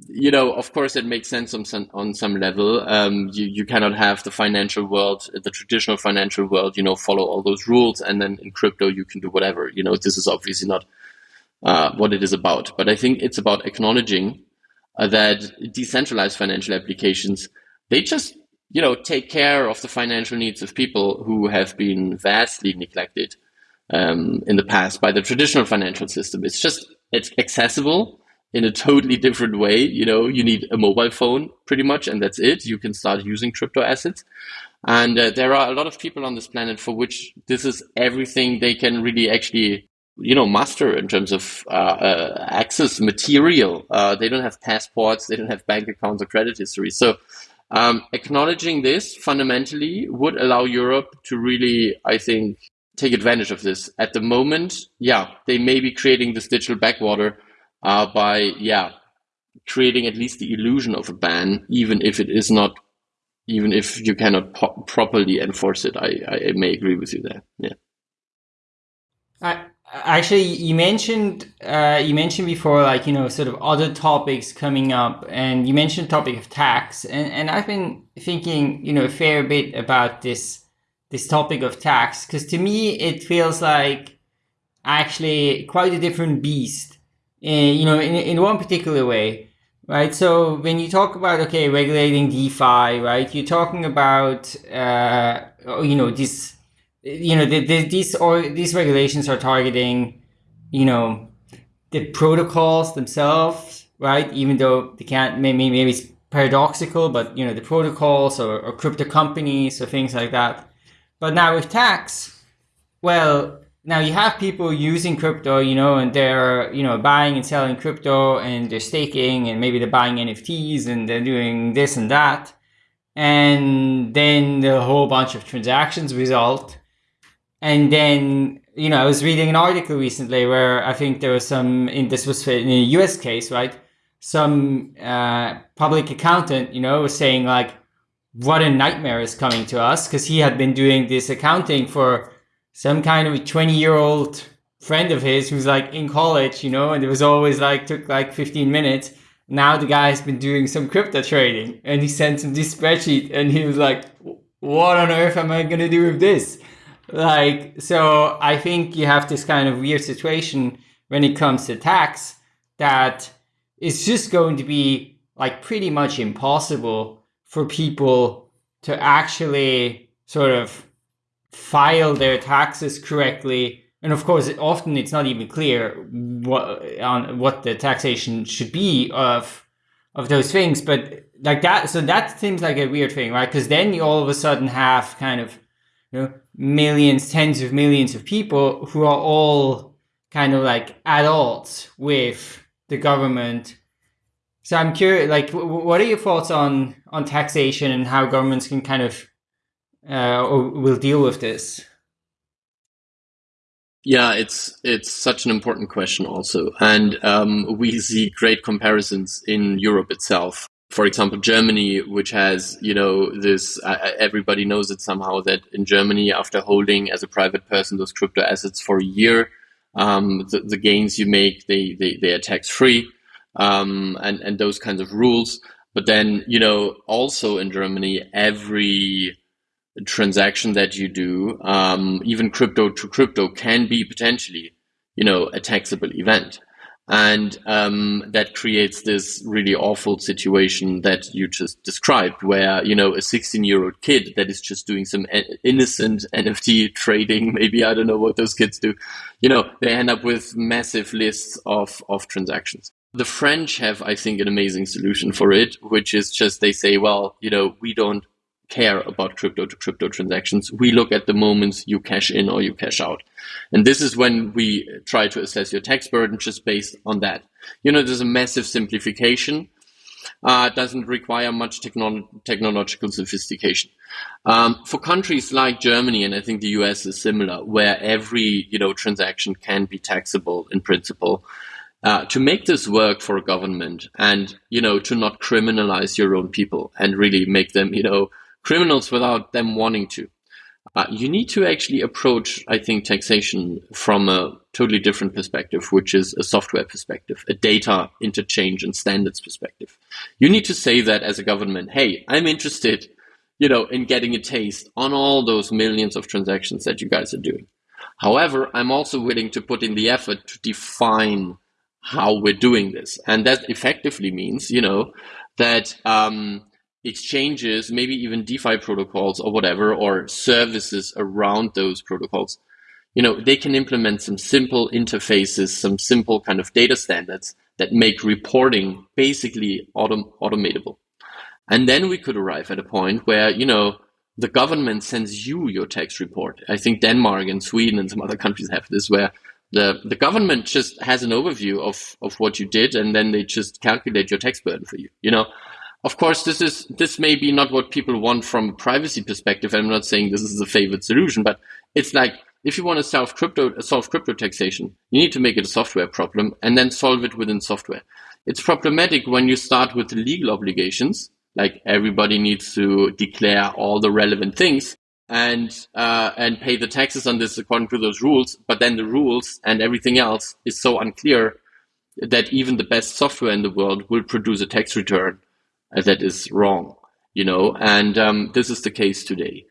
you know, of course, it makes sense on some, on some level. Um, you, you cannot have the financial world, the traditional financial world, you know, follow all those rules. And then in crypto, you can do whatever. You know, this is obviously not uh, what it is about. But I think it's about acknowledging uh, that decentralized financial applications, they just, you know, take care of the financial needs of people who have been vastly neglected um, in the past by the traditional financial system. It's just it's accessible in a totally different way. You know, you need a mobile phone pretty much, and that's it. You can start using crypto assets. And uh, there are a lot of people on this planet for which this is everything they can really actually, you know, master in terms of uh, uh, access material. Uh, they don't have passports, they don't have bank accounts or credit history. So, um, acknowledging this fundamentally would allow Europe to really, I think, take advantage of this. At the moment, yeah, they may be creating this digital backwater uh, by, yeah, creating at least the illusion of a ban, even if it is not, even if you cannot properly enforce it. I, I may agree with you there. Yeah. I, actually, you mentioned uh, you mentioned before, like you know, sort of other topics coming up, and you mentioned topic of tax, and and I've been thinking, you know, a fair bit about this this topic of tax because to me it feels like actually quite a different beast uh, you know in, in one particular way right? So when you talk about okay regulating defi right you're talking about uh, you know this you know the, the, these or these regulations are targeting you know the protocols themselves right even though they can't maybe maybe it's paradoxical but you know the protocols or, or crypto companies or things like that but now with tax, well, now you have people using crypto, you know, and they're, you know, buying and selling crypto and they're staking and maybe they're buying NFTs and they're doing this and that. And then a whole bunch of transactions result. And then, you know, I was reading an article recently where I think there was some, in this was in a US case, right? Some uh, public accountant, you know, was saying like, what a nightmare is coming to us because he had been doing this accounting for some kind of a 20 year old friend of his who's like in college, you know, and it was always like took like 15 minutes. Now the guy has been doing some crypto trading and he sent him this spreadsheet and he was like, what on earth am I going to do with this? Like, so I think you have this kind of weird situation when it comes to tax that it's just going to be like pretty much impossible for people to actually sort of file their taxes correctly and of course, often it's not even clear what on what the taxation should be of of those things. But like that, so that seems like a weird thing, right? Because then you all of a sudden have kind of you know millions, tens of millions of people who are all kind of like adults with the government. So I'm curious, like, what are your thoughts on on taxation and how governments can kind of uh, or will deal with this? Yeah, it's it's such an important question also, and um, we see great comparisons in Europe itself. For example, Germany, which has you know this, uh, everybody knows it somehow that in Germany, after holding as a private person those crypto assets for a year, um, the, the, gains you make they they, they are tax free, um, and and those kinds of rules. But then you know also in Germany, every transaction that you do, um, even crypto to crypto, can be potentially, you know, a taxable event. And um, that creates this really awful situation that you just described, where you know a 16-year-old kid that is just doing some innocent NFT trading, maybe I don't know what those kids do, you know, they end up with massive lists of of transactions. The French have, I think, an amazing solution for it, which is just they say, well, you know, we don't care about crypto to crypto transactions. We look at the moments you cash in or you cash out. And this is when we try to assess your tax burden just based on that. You know, there's a massive simplification. Uh, doesn't require much technolo technological sophistication. Um, for countries like Germany, and I think the US is similar, where every you know transaction can be taxable in principle, uh, to make this work for a government and you know to not criminalize your own people and really make them you know criminals without them wanting to. Uh, you need to actually approach, I think, taxation from a totally different perspective, which is a software perspective, a data interchange and standards perspective. You need to say that as a government, hey, I'm interested, you know, in getting a taste on all those millions of transactions that you guys are doing. However, I'm also willing to put in the effort to define how we're doing this. And that effectively means, you know, that um, exchanges, maybe even DeFi protocols or whatever, or services around those protocols, you know, they can implement some simple interfaces, some simple kind of data standards that make reporting basically autom automatable. And then we could arrive at a point where, you know, the government sends you your tax report. I think Denmark and Sweden and some other countries have this where the, the government just has an overview of, of what you did and then they just calculate your tax burden for you. You know, of course, this is this may be not what people want from a privacy perspective. I'm not saying this is the favored solution, but it's like if you want to solve crypto solve crypto taxation, you need to make it a software problem and then solve it within software. It's problematic when you start with legal obligations, like everybody needs to declare all the relevant things and uh, and pay the taxes on this according to those rules. But then the rules and everything else is so unclear that even the best software in the world will produce a tax return that is wrong, you know, and um, this is the case today.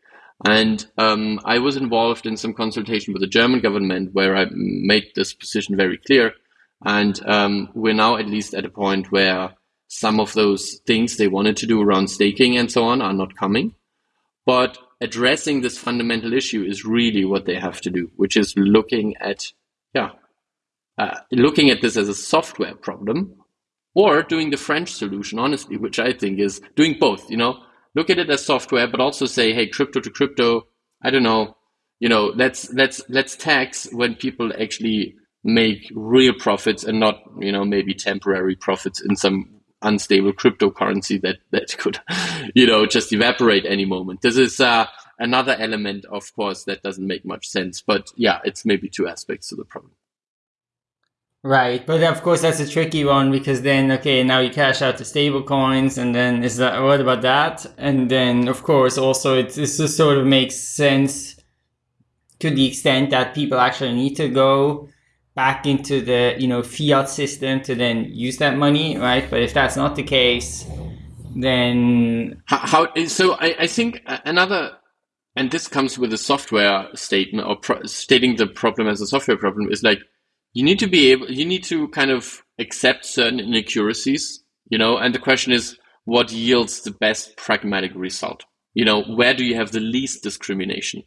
And um, I was involved in some consultation with the German government where I made this position very clear. And um, we're now at least at a point where some of those things they wanted to do around staking and so on are not coming. But addressing this fundamental issue is really what they have to do, which is looking at, yeah, uh, looking at this as a software problem or doing the French solution, honestly, which I think is doing both, you know, look at it as software, but also say, hey, crypto to crypto, I don't know, you know, let's let's let's tax when people actually make real profits and not, you know, maybe temporary profits in some unstable cryptocurrency that that could, you know, just evaporate any moment. This is uh, another element, of course, that doesn't make much sense. But yeah, it's maybe two aspects to the problem. Right, but of course that's a tricky one because then okay, now you cash out the stable coins, and then is that what about that? And then of course also it this just sort of makes sense to the extent that people actually need to go back into the you know fiat system to then use that money, right? But if that's not the case, then how, how so? I, I think another and this comes with a software statement or pro, stating the problem as a software problem is like you need to be able, you need to kind of accept certain inaccuracies, you know, and the question is what yields the best pragmatic result? You know, where do you have the least discrimination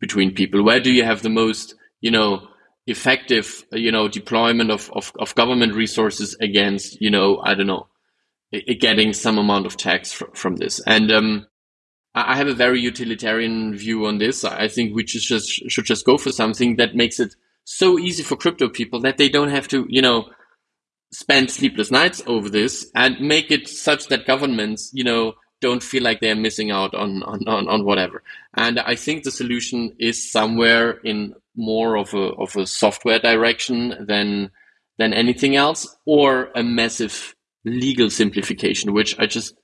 between people? Where do you have the most, you know, effective, you know, deployment of, of, of government resources against, you know, I don't know, getting some amount of tax fr from this. And um, I have a very utilitarian view on this. I think we just should just go for something that makes it so easy for crypto people that they don't have to, you know, spend sleepless nights over this and make it such that governments, you know, don't feel like they're missing out on, on, on, on whatever. And I think the solution is somewhere in more of a, of a software direction than, than anything else or a massive legal simplification, which I just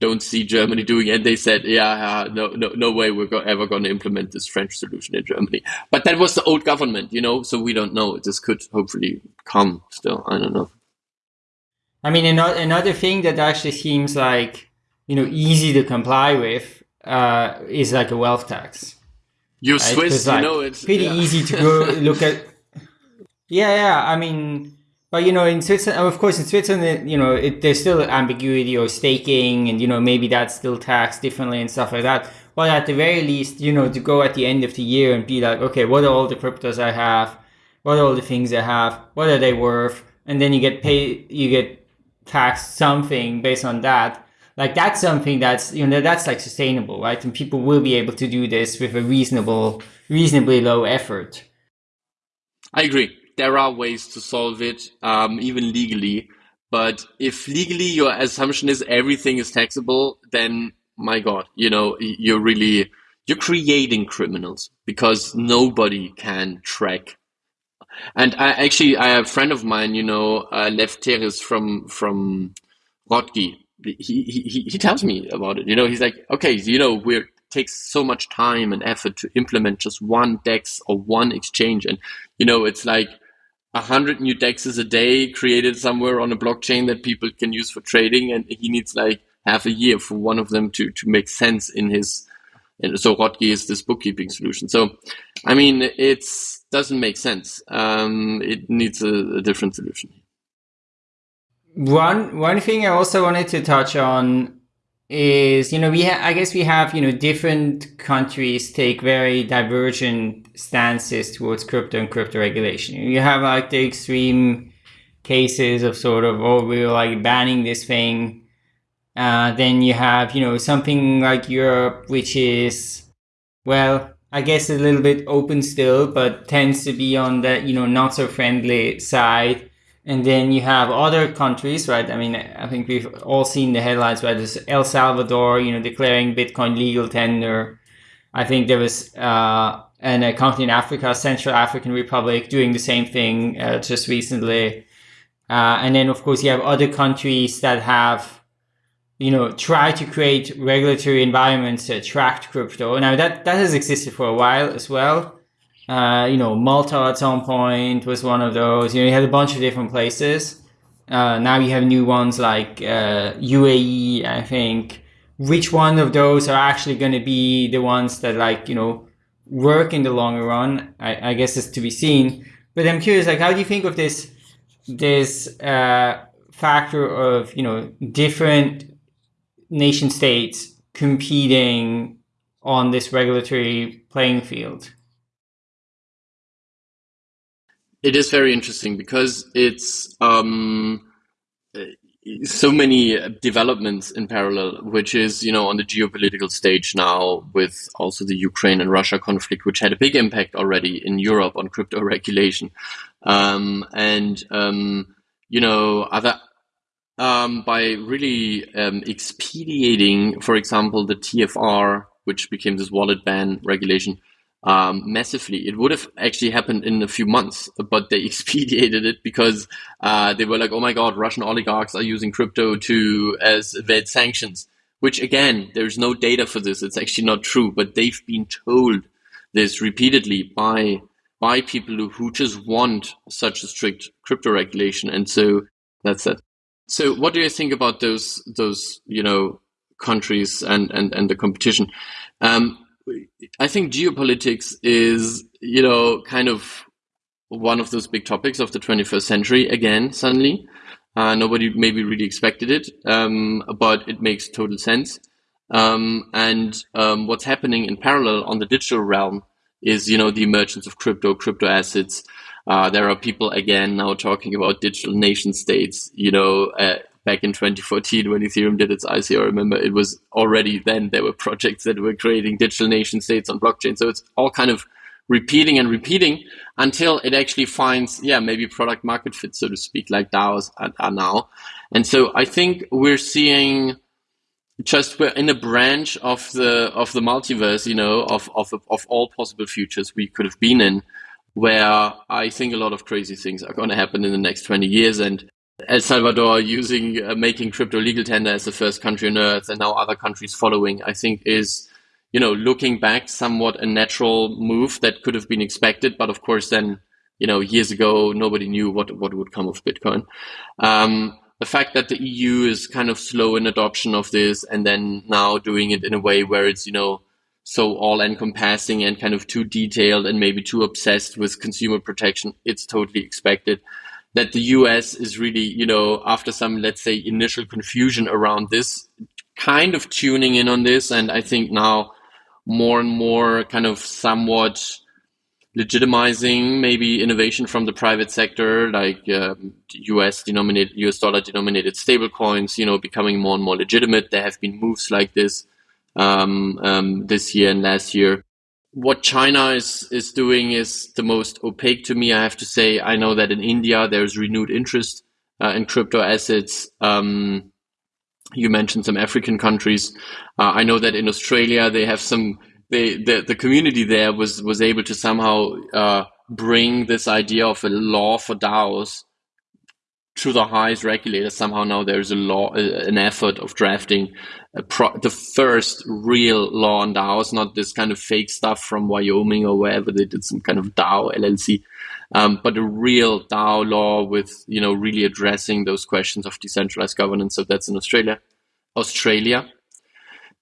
don't see Germany doing. And they said, yeah, no, no, no way we're go ever going to implement this French solution in Germany. But that was the old government, you know, so we don't know. This could hopefully come still. I don't know. I mean, another thing that actually seems like you know easy to comply with uh, is like a wealth tax. You're right? Swiss, like, you know it's pretty yeah. easy to go look at. Yeah, yeah. I mean, but you know, in Switzerland, of course, in Switzerland, you know, it, there's still ambiguity or staking, and you know, maybe that's still taxed differently and stuff like that. But at the very least, you know, to go at the end of the year and be like, okay, what are all the cryptos I have? What are all the things I have? What are they worth? And then you get paid, you get taxed something based on that like that's something that's you know that's like sustainable right and people will be able to do this with a reasonable reasonably low effort i agree there are ways to solve it um, even legally but if legally your assumption is everything is taxable then my god you know you're really you're creating criminals because nobody can track and I actually, I have a friend of mine, you know, uh, Lefteris from from Rotki, he, he, he tells me about it. You know, he's like, okay, you know, we're takes so much time and effort to implement just one DEX or one exchange. And, you know, it's like a hundred new DEXs a day created somewhere on a blockchain that people can use for trading. And he needs like half a year for one of them to, to make sense in his, and so Rotki is this bookkeeping solution. So, I mean, it doesn't make sense. Um, it needs a, a different solution. One one thing I also wanted to touch on is you know we I guess we have you know different countries take very divergent stances towards crypto and crypto regulation. You have like the extreme cases of sort of oh we're like banning this thing. Uh, then you have you know something like Europe which is well I guess a little bit open still, but tends to be on the you know not so friendly side. And then you have other countries, right? I mean, I think we've all seen the headlines, right? There's El Salvador, you know, declaring Bitcoin legal tender. I think there was uh, an, a country in Africa, Central African Republic, doing the same thing uh, just recently. Uh, and then, of course, you have other countries that have, you know, tried to create regulatory environments to attract crypto. Now, that, that has existed for a while as well. Uh, you know, Malta at some point was one of those. You know, you had a bunch of different places. Uh, now you have new ones like uh, UAE, I think. Which one of those are actually going to be the ones that like, you know, work in the longer run? I, I guess is to be seen. But I'm curious, like, how do you think of this, this uh, factor of, you know, different nation states competing on this regulatory playing field? It is very interesting because it's um, so many developments in parallel, which is, you know, on the geopolitical stage now with also the Ukraine and Russia conflict, which had a big impact already in Europe on crypto regulation. Um, and, um, you know, other, um, by really um, expediting, for example, the TFR, which became this wallet ban regulation, um, massively. It would have actually happened in a few months, but they expedited it because uh, they were like, "Oh my God, Russian oligarchs are using crypto to as evade sanctions." Which again, there's no data for this. It's actually not true, but they've been told this repeatedly by by people who, just want such a strict crypto regulation, and so that's it. So, what do you think about those those you know countries and and and the competition? Um, I think geopolitics is, you know, kind of one of those big topics of the 21st century again, suddenly. Uh, nobody maybe really expected it, um, but it makes total sense. Um, and um, what's happening in parallel on the digital realm is you know the emergence of crypto, crypto assets. Uh, there are people again now talking about digital nation states. You know, uh, back in 2014 when Ethereum did its ICO, remember it was already then there were projects that were creating digital nation states on blockchain. So it's all kind of repeating and repeating until it actually finds, yeah, maybe product market fit, so to speak, like DAOs are, now. And so I think we're seeing just we're in a branch of the of the multiverse, you know, of of of all possible futures we could have been in, where I think a lot of crazy things are going to happen in the next twenty years, and El Salvador using uh, making crypto legal tender as the first country on earth, and now other countries following, I think is you know looking back somewhat a natural move that could have been expected, but of course then you know years ago nobody knew what what would come of Bitcoin. Um, the fact that the EU is kind of slow in adoption of this and then now doing it in a way where it's, you know, so all encompassing and kind of too detailed and maybe too obsessed with consumer protection, it's totally expected. That the US is really, you know, after some, let's say, initial confusion around this, kind of tuning in on this. And I think now more and more kind of somewhat legitimizing maybe innovation from the private sector, like um, US denominated, US dollar denominated stablecoins, you know, becoming more and more legitimate. There have been moves like this um, um, this year and last year. What China is is doing is the most opaque to me. I have to say. I know that in India there's renewed interest uh, in crypto assets. Um, you mentioned some African countries. Uh, I know that in Australia they have some they, the the community there was was able to somehow uh, bring this idea of a law for DAOs to the highest regulator. Somehow now there's a law, an effort of drafting the first real law on DAOs, not this kind of fake stuff from Wyoming or wherever they did some kind of DAO LLC, um, but a real DAO law with you know really addressing those questions of decentralized governance. So that's in Australia. Australia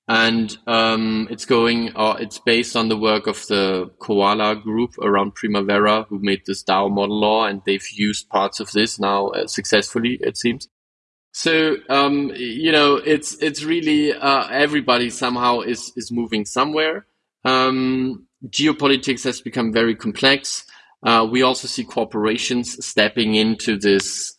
and um, it's going. Uh, it's based on the work of the COALA Group around Primavera, who made this DAO model law, and they've used parts of this now uh, successfully. It seems. So um, you know, it's it's really uh, everybody somehow is is moving somewhere. Um, geopolitics has become very complex. Uh, we also see corporations stepping into this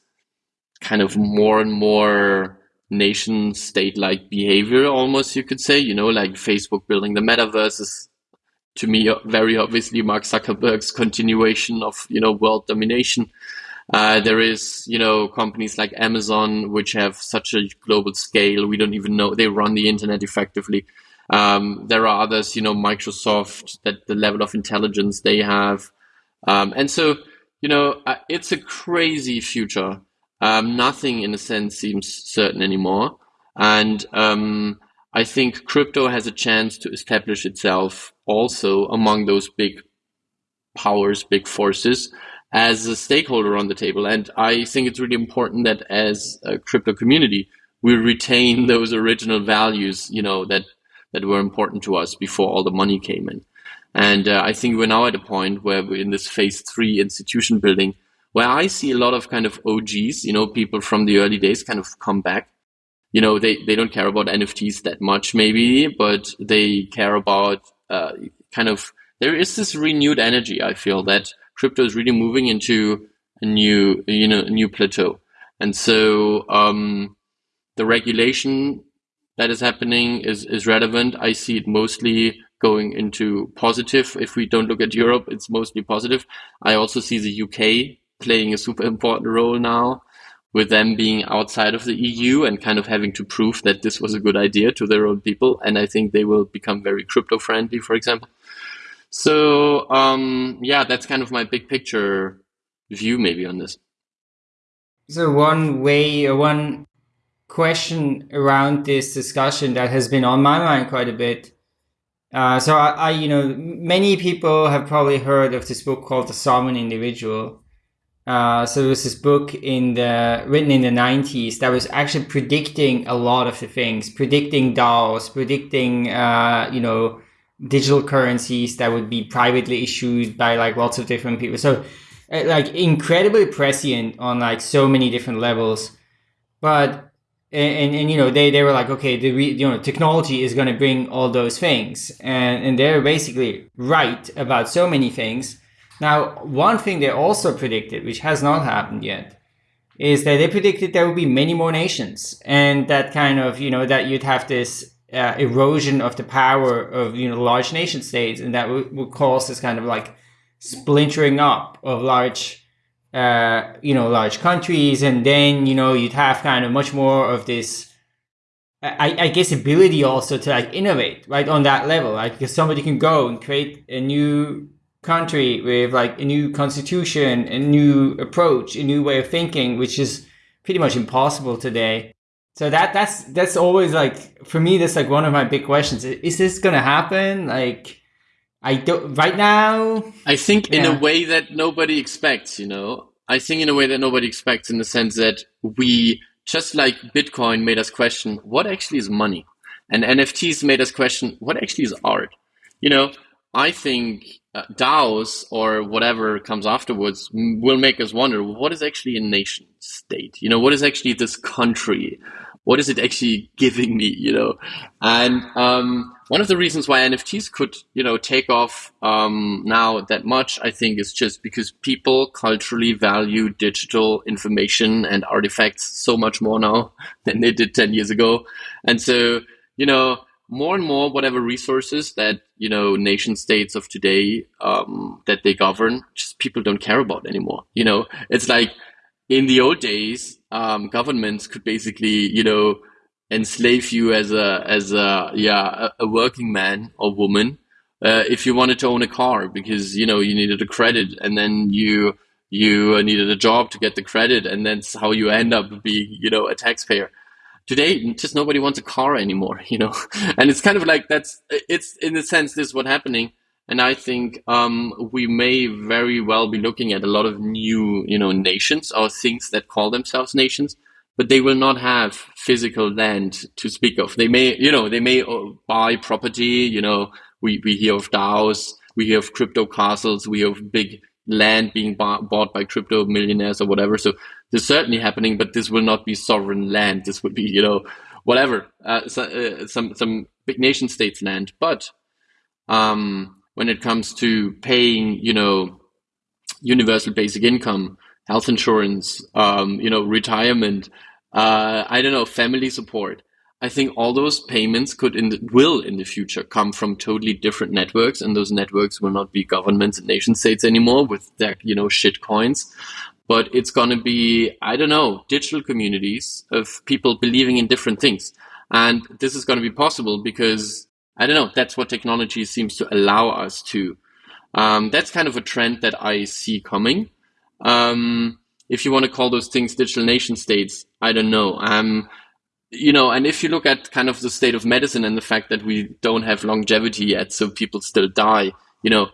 kind of more and more nation state like behavior almost you could say you know like facebook building the metaverse is to me very obviously mark zuckerberg's continuation of you know world domination. Uh, there is you know companies like amazon which have such a global scale we don't even know they run the internet effectively. Um, there are others you know microsoft that the level of intelligence they have. Um, and so you know uh, it's a crazy future um, nothing in a sense seems certain anymore. And um, I think crypto has a chance to establish itself also among those big powers, big forces as a stakeholder on the table. And I think it's really important that as a crypto community, we retain those original values, you know, that, that were important to us before all the money came in. And uh, I think we're now at a point where we're in this phase three institution building where I see a lot of kind of OGs, you know, people from the early days kind of come back. You know, they, they don't care about NFTs that much, maybe, but they care about uh, kind of, there is this renewed energy, I feel, that crypto is really moving into a new, you know, new plateau. And so um, the regulation that is happening is, is relevant. I see it mostly going into positive. If we don't look at Europe, it's mostly positive. I also see the UK playing a super important role now with them being outside of the EU and kind of having to prove that this was a good idea to their own people. And I think they will become very crypto friendly, for example. So, um, yeah, that's kind of my big picture view maybe on this. So one way one question around this discussion that has been on my mind quite a bit. Uh, so I, I, you know, many people have probably heard of this book called The Sovereign Individual. Uh, so there was this book in the written in the 90s that was actually predicting a lot of the things, predicting DAOs, predicting uh, you know digital currencies that would be privately issued by like lots of different people. So uh, like incredibly prescient on like so many different levels. But and, and, and, you know they, they were like okay the you know technology is going to bring all those things and and they're basically right about so many things now one thing they also predicted which has not happened yet is that they predicted there would be many more nations and that kind of you know that you'd have this uh, erosion of the power of you know large nation states and that would, would cause this kind of like splintering up of large uh, you know, large countries, and then you know you'd have kind of much more of this, I, I guess, ability also to like innovate right on that level, like because somebody can go and create a new country with like a new constitution, a new approach, a new way of thinking, which is pretty much impossible today. So that that's that's always like for me that's like one of my big questions. Is this gonna happen? Like I don't right now. I think in a way that nobody expects. You know, I think in a way that nobody expects, in the sense that we just like Bitcoin made us question what actually is money, and NFTs made us question what actually is art. You know, I think uh, DAOs or whatever comes afterwards will make us wonder what is actually a nation state. You know, what is actually this country? What is it actually giving me? You know, and um, one of the reasons why NFTs could, you know, take off um, now that much, I think, is just because people culturally value digital information and artifacts so much more now than they did 10 years ago. And so, you know, more and more, whatever resources that, you know, nation states of today um, that they govern, just people don't care about anymore. You know, it's like in the old days, um, governments could basically, you know, enslave you as a as a yeah a, working man or woman uh, if you wanted to own a car because you know you needed a credit and then you you needed a job to get the credit and that's how you end up being you know a taxpayer today just nobody wants a car anymore you know and it's kind of like that's it's in a sense this is what's happening and i think um, we may very well be looking at a lot of new you know nations or things that call themselves nations but they will not have physical land to speak of. They may, you know, they may uh, buy property. You know, we, we hear of DAOs, we hear of crypto castles, we have big land being bought by crypto millionaires or whatever. So this is certainly happening, but this will not be sovereign land. This would be, you know, whatever, uh, so, uh, some some big nation states land. But um, when it comes to paying, you know, universal basic income, health insurance, um, you know, retirement, uh, I don't know, family support. I think all those payments could in the, will in the future come from totally different networks, and those networks will not be governments and nation states anymore with their you know shit coins, but it's going to be I don't know digital communities of people believing in different things, and this is going to be possible because I don't know that's what technology seems to allow us to. Um, that's kind of a trend that I see coming. Um, if you want to call those things digital nation states, I don't know. Um, you know, and if you look at kind of the state of medicine and the fact that we don't have longevity yet, so people still die, you know,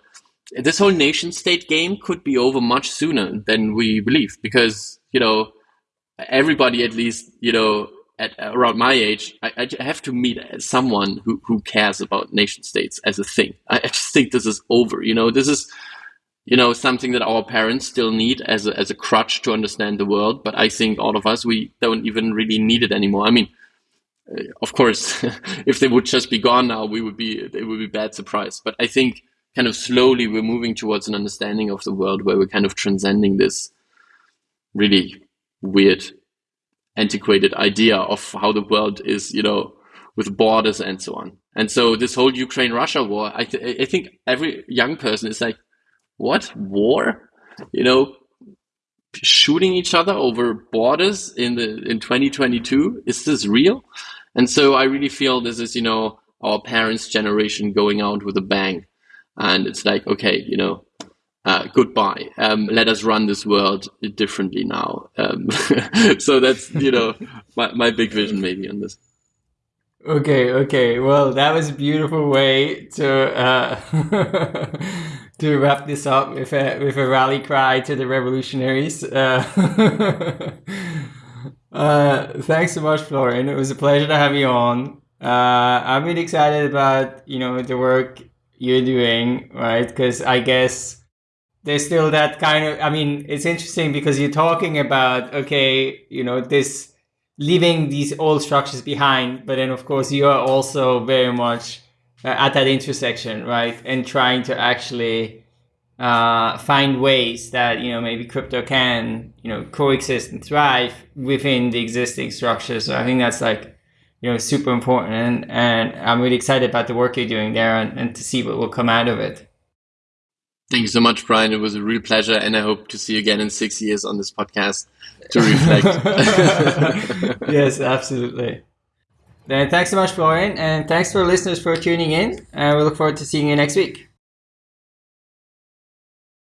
this whole nation state game could be over much sooner than we believe because, you know, everybody at least, you know, at around my age, I, I have to meet someone who, who cares about nation states as a thing. I, I just think this is over. You know, this is you know something that our parents still need as a, as a crutch to understand the world but i think all of us we don't even really need it anymore. I mean uh, of course if they would just be gone now we would be it would be bad surprise. But i think kind of slowly we're moving towards an understanding of the world where we're kind of transcending this really weird antiquated idea of how the world is you know with borders and so on. And so this whole ukraine russia war I, th- I think every young person is like what? War? You know, shooting each other over borders in the in 2022 is this real? And so i really feel this is you know our parents generation going out with a bang. And it's like okay you know uh, goodbye. Um, let us run this world differently now. Um, so that's you know my, my big vision maybe on this. Okay okay. Well that was a beautiful way to uh to wrap this up with a with a rally cry to the revolutionaries. Uh, uh, thanks so much, Florian. It was a pleasure to have you on. Uh, I'm really excited about you know the work you're doing, right? Because I guess there's still that kind of. I mean, it's interesting because you're talking about okay, you know this leaving these old structures behind, but then of course you are also very much at that intersection, right? And trying to actually uh, find ways that you know maybe crypto can you know coexist and thrive within the existing structures. So I think that's like you know super important, and, and I'm really excited about the work you're doing there and, and to see what will come out of it. Thank you so much, Brian. It was a real pleasure, and I hope to see you again in six years on this podcast to reflect. yes, absolutely. Then thanks so much, Florian, and thanks for listeners for tuning in. And we look forward to seeing you next week.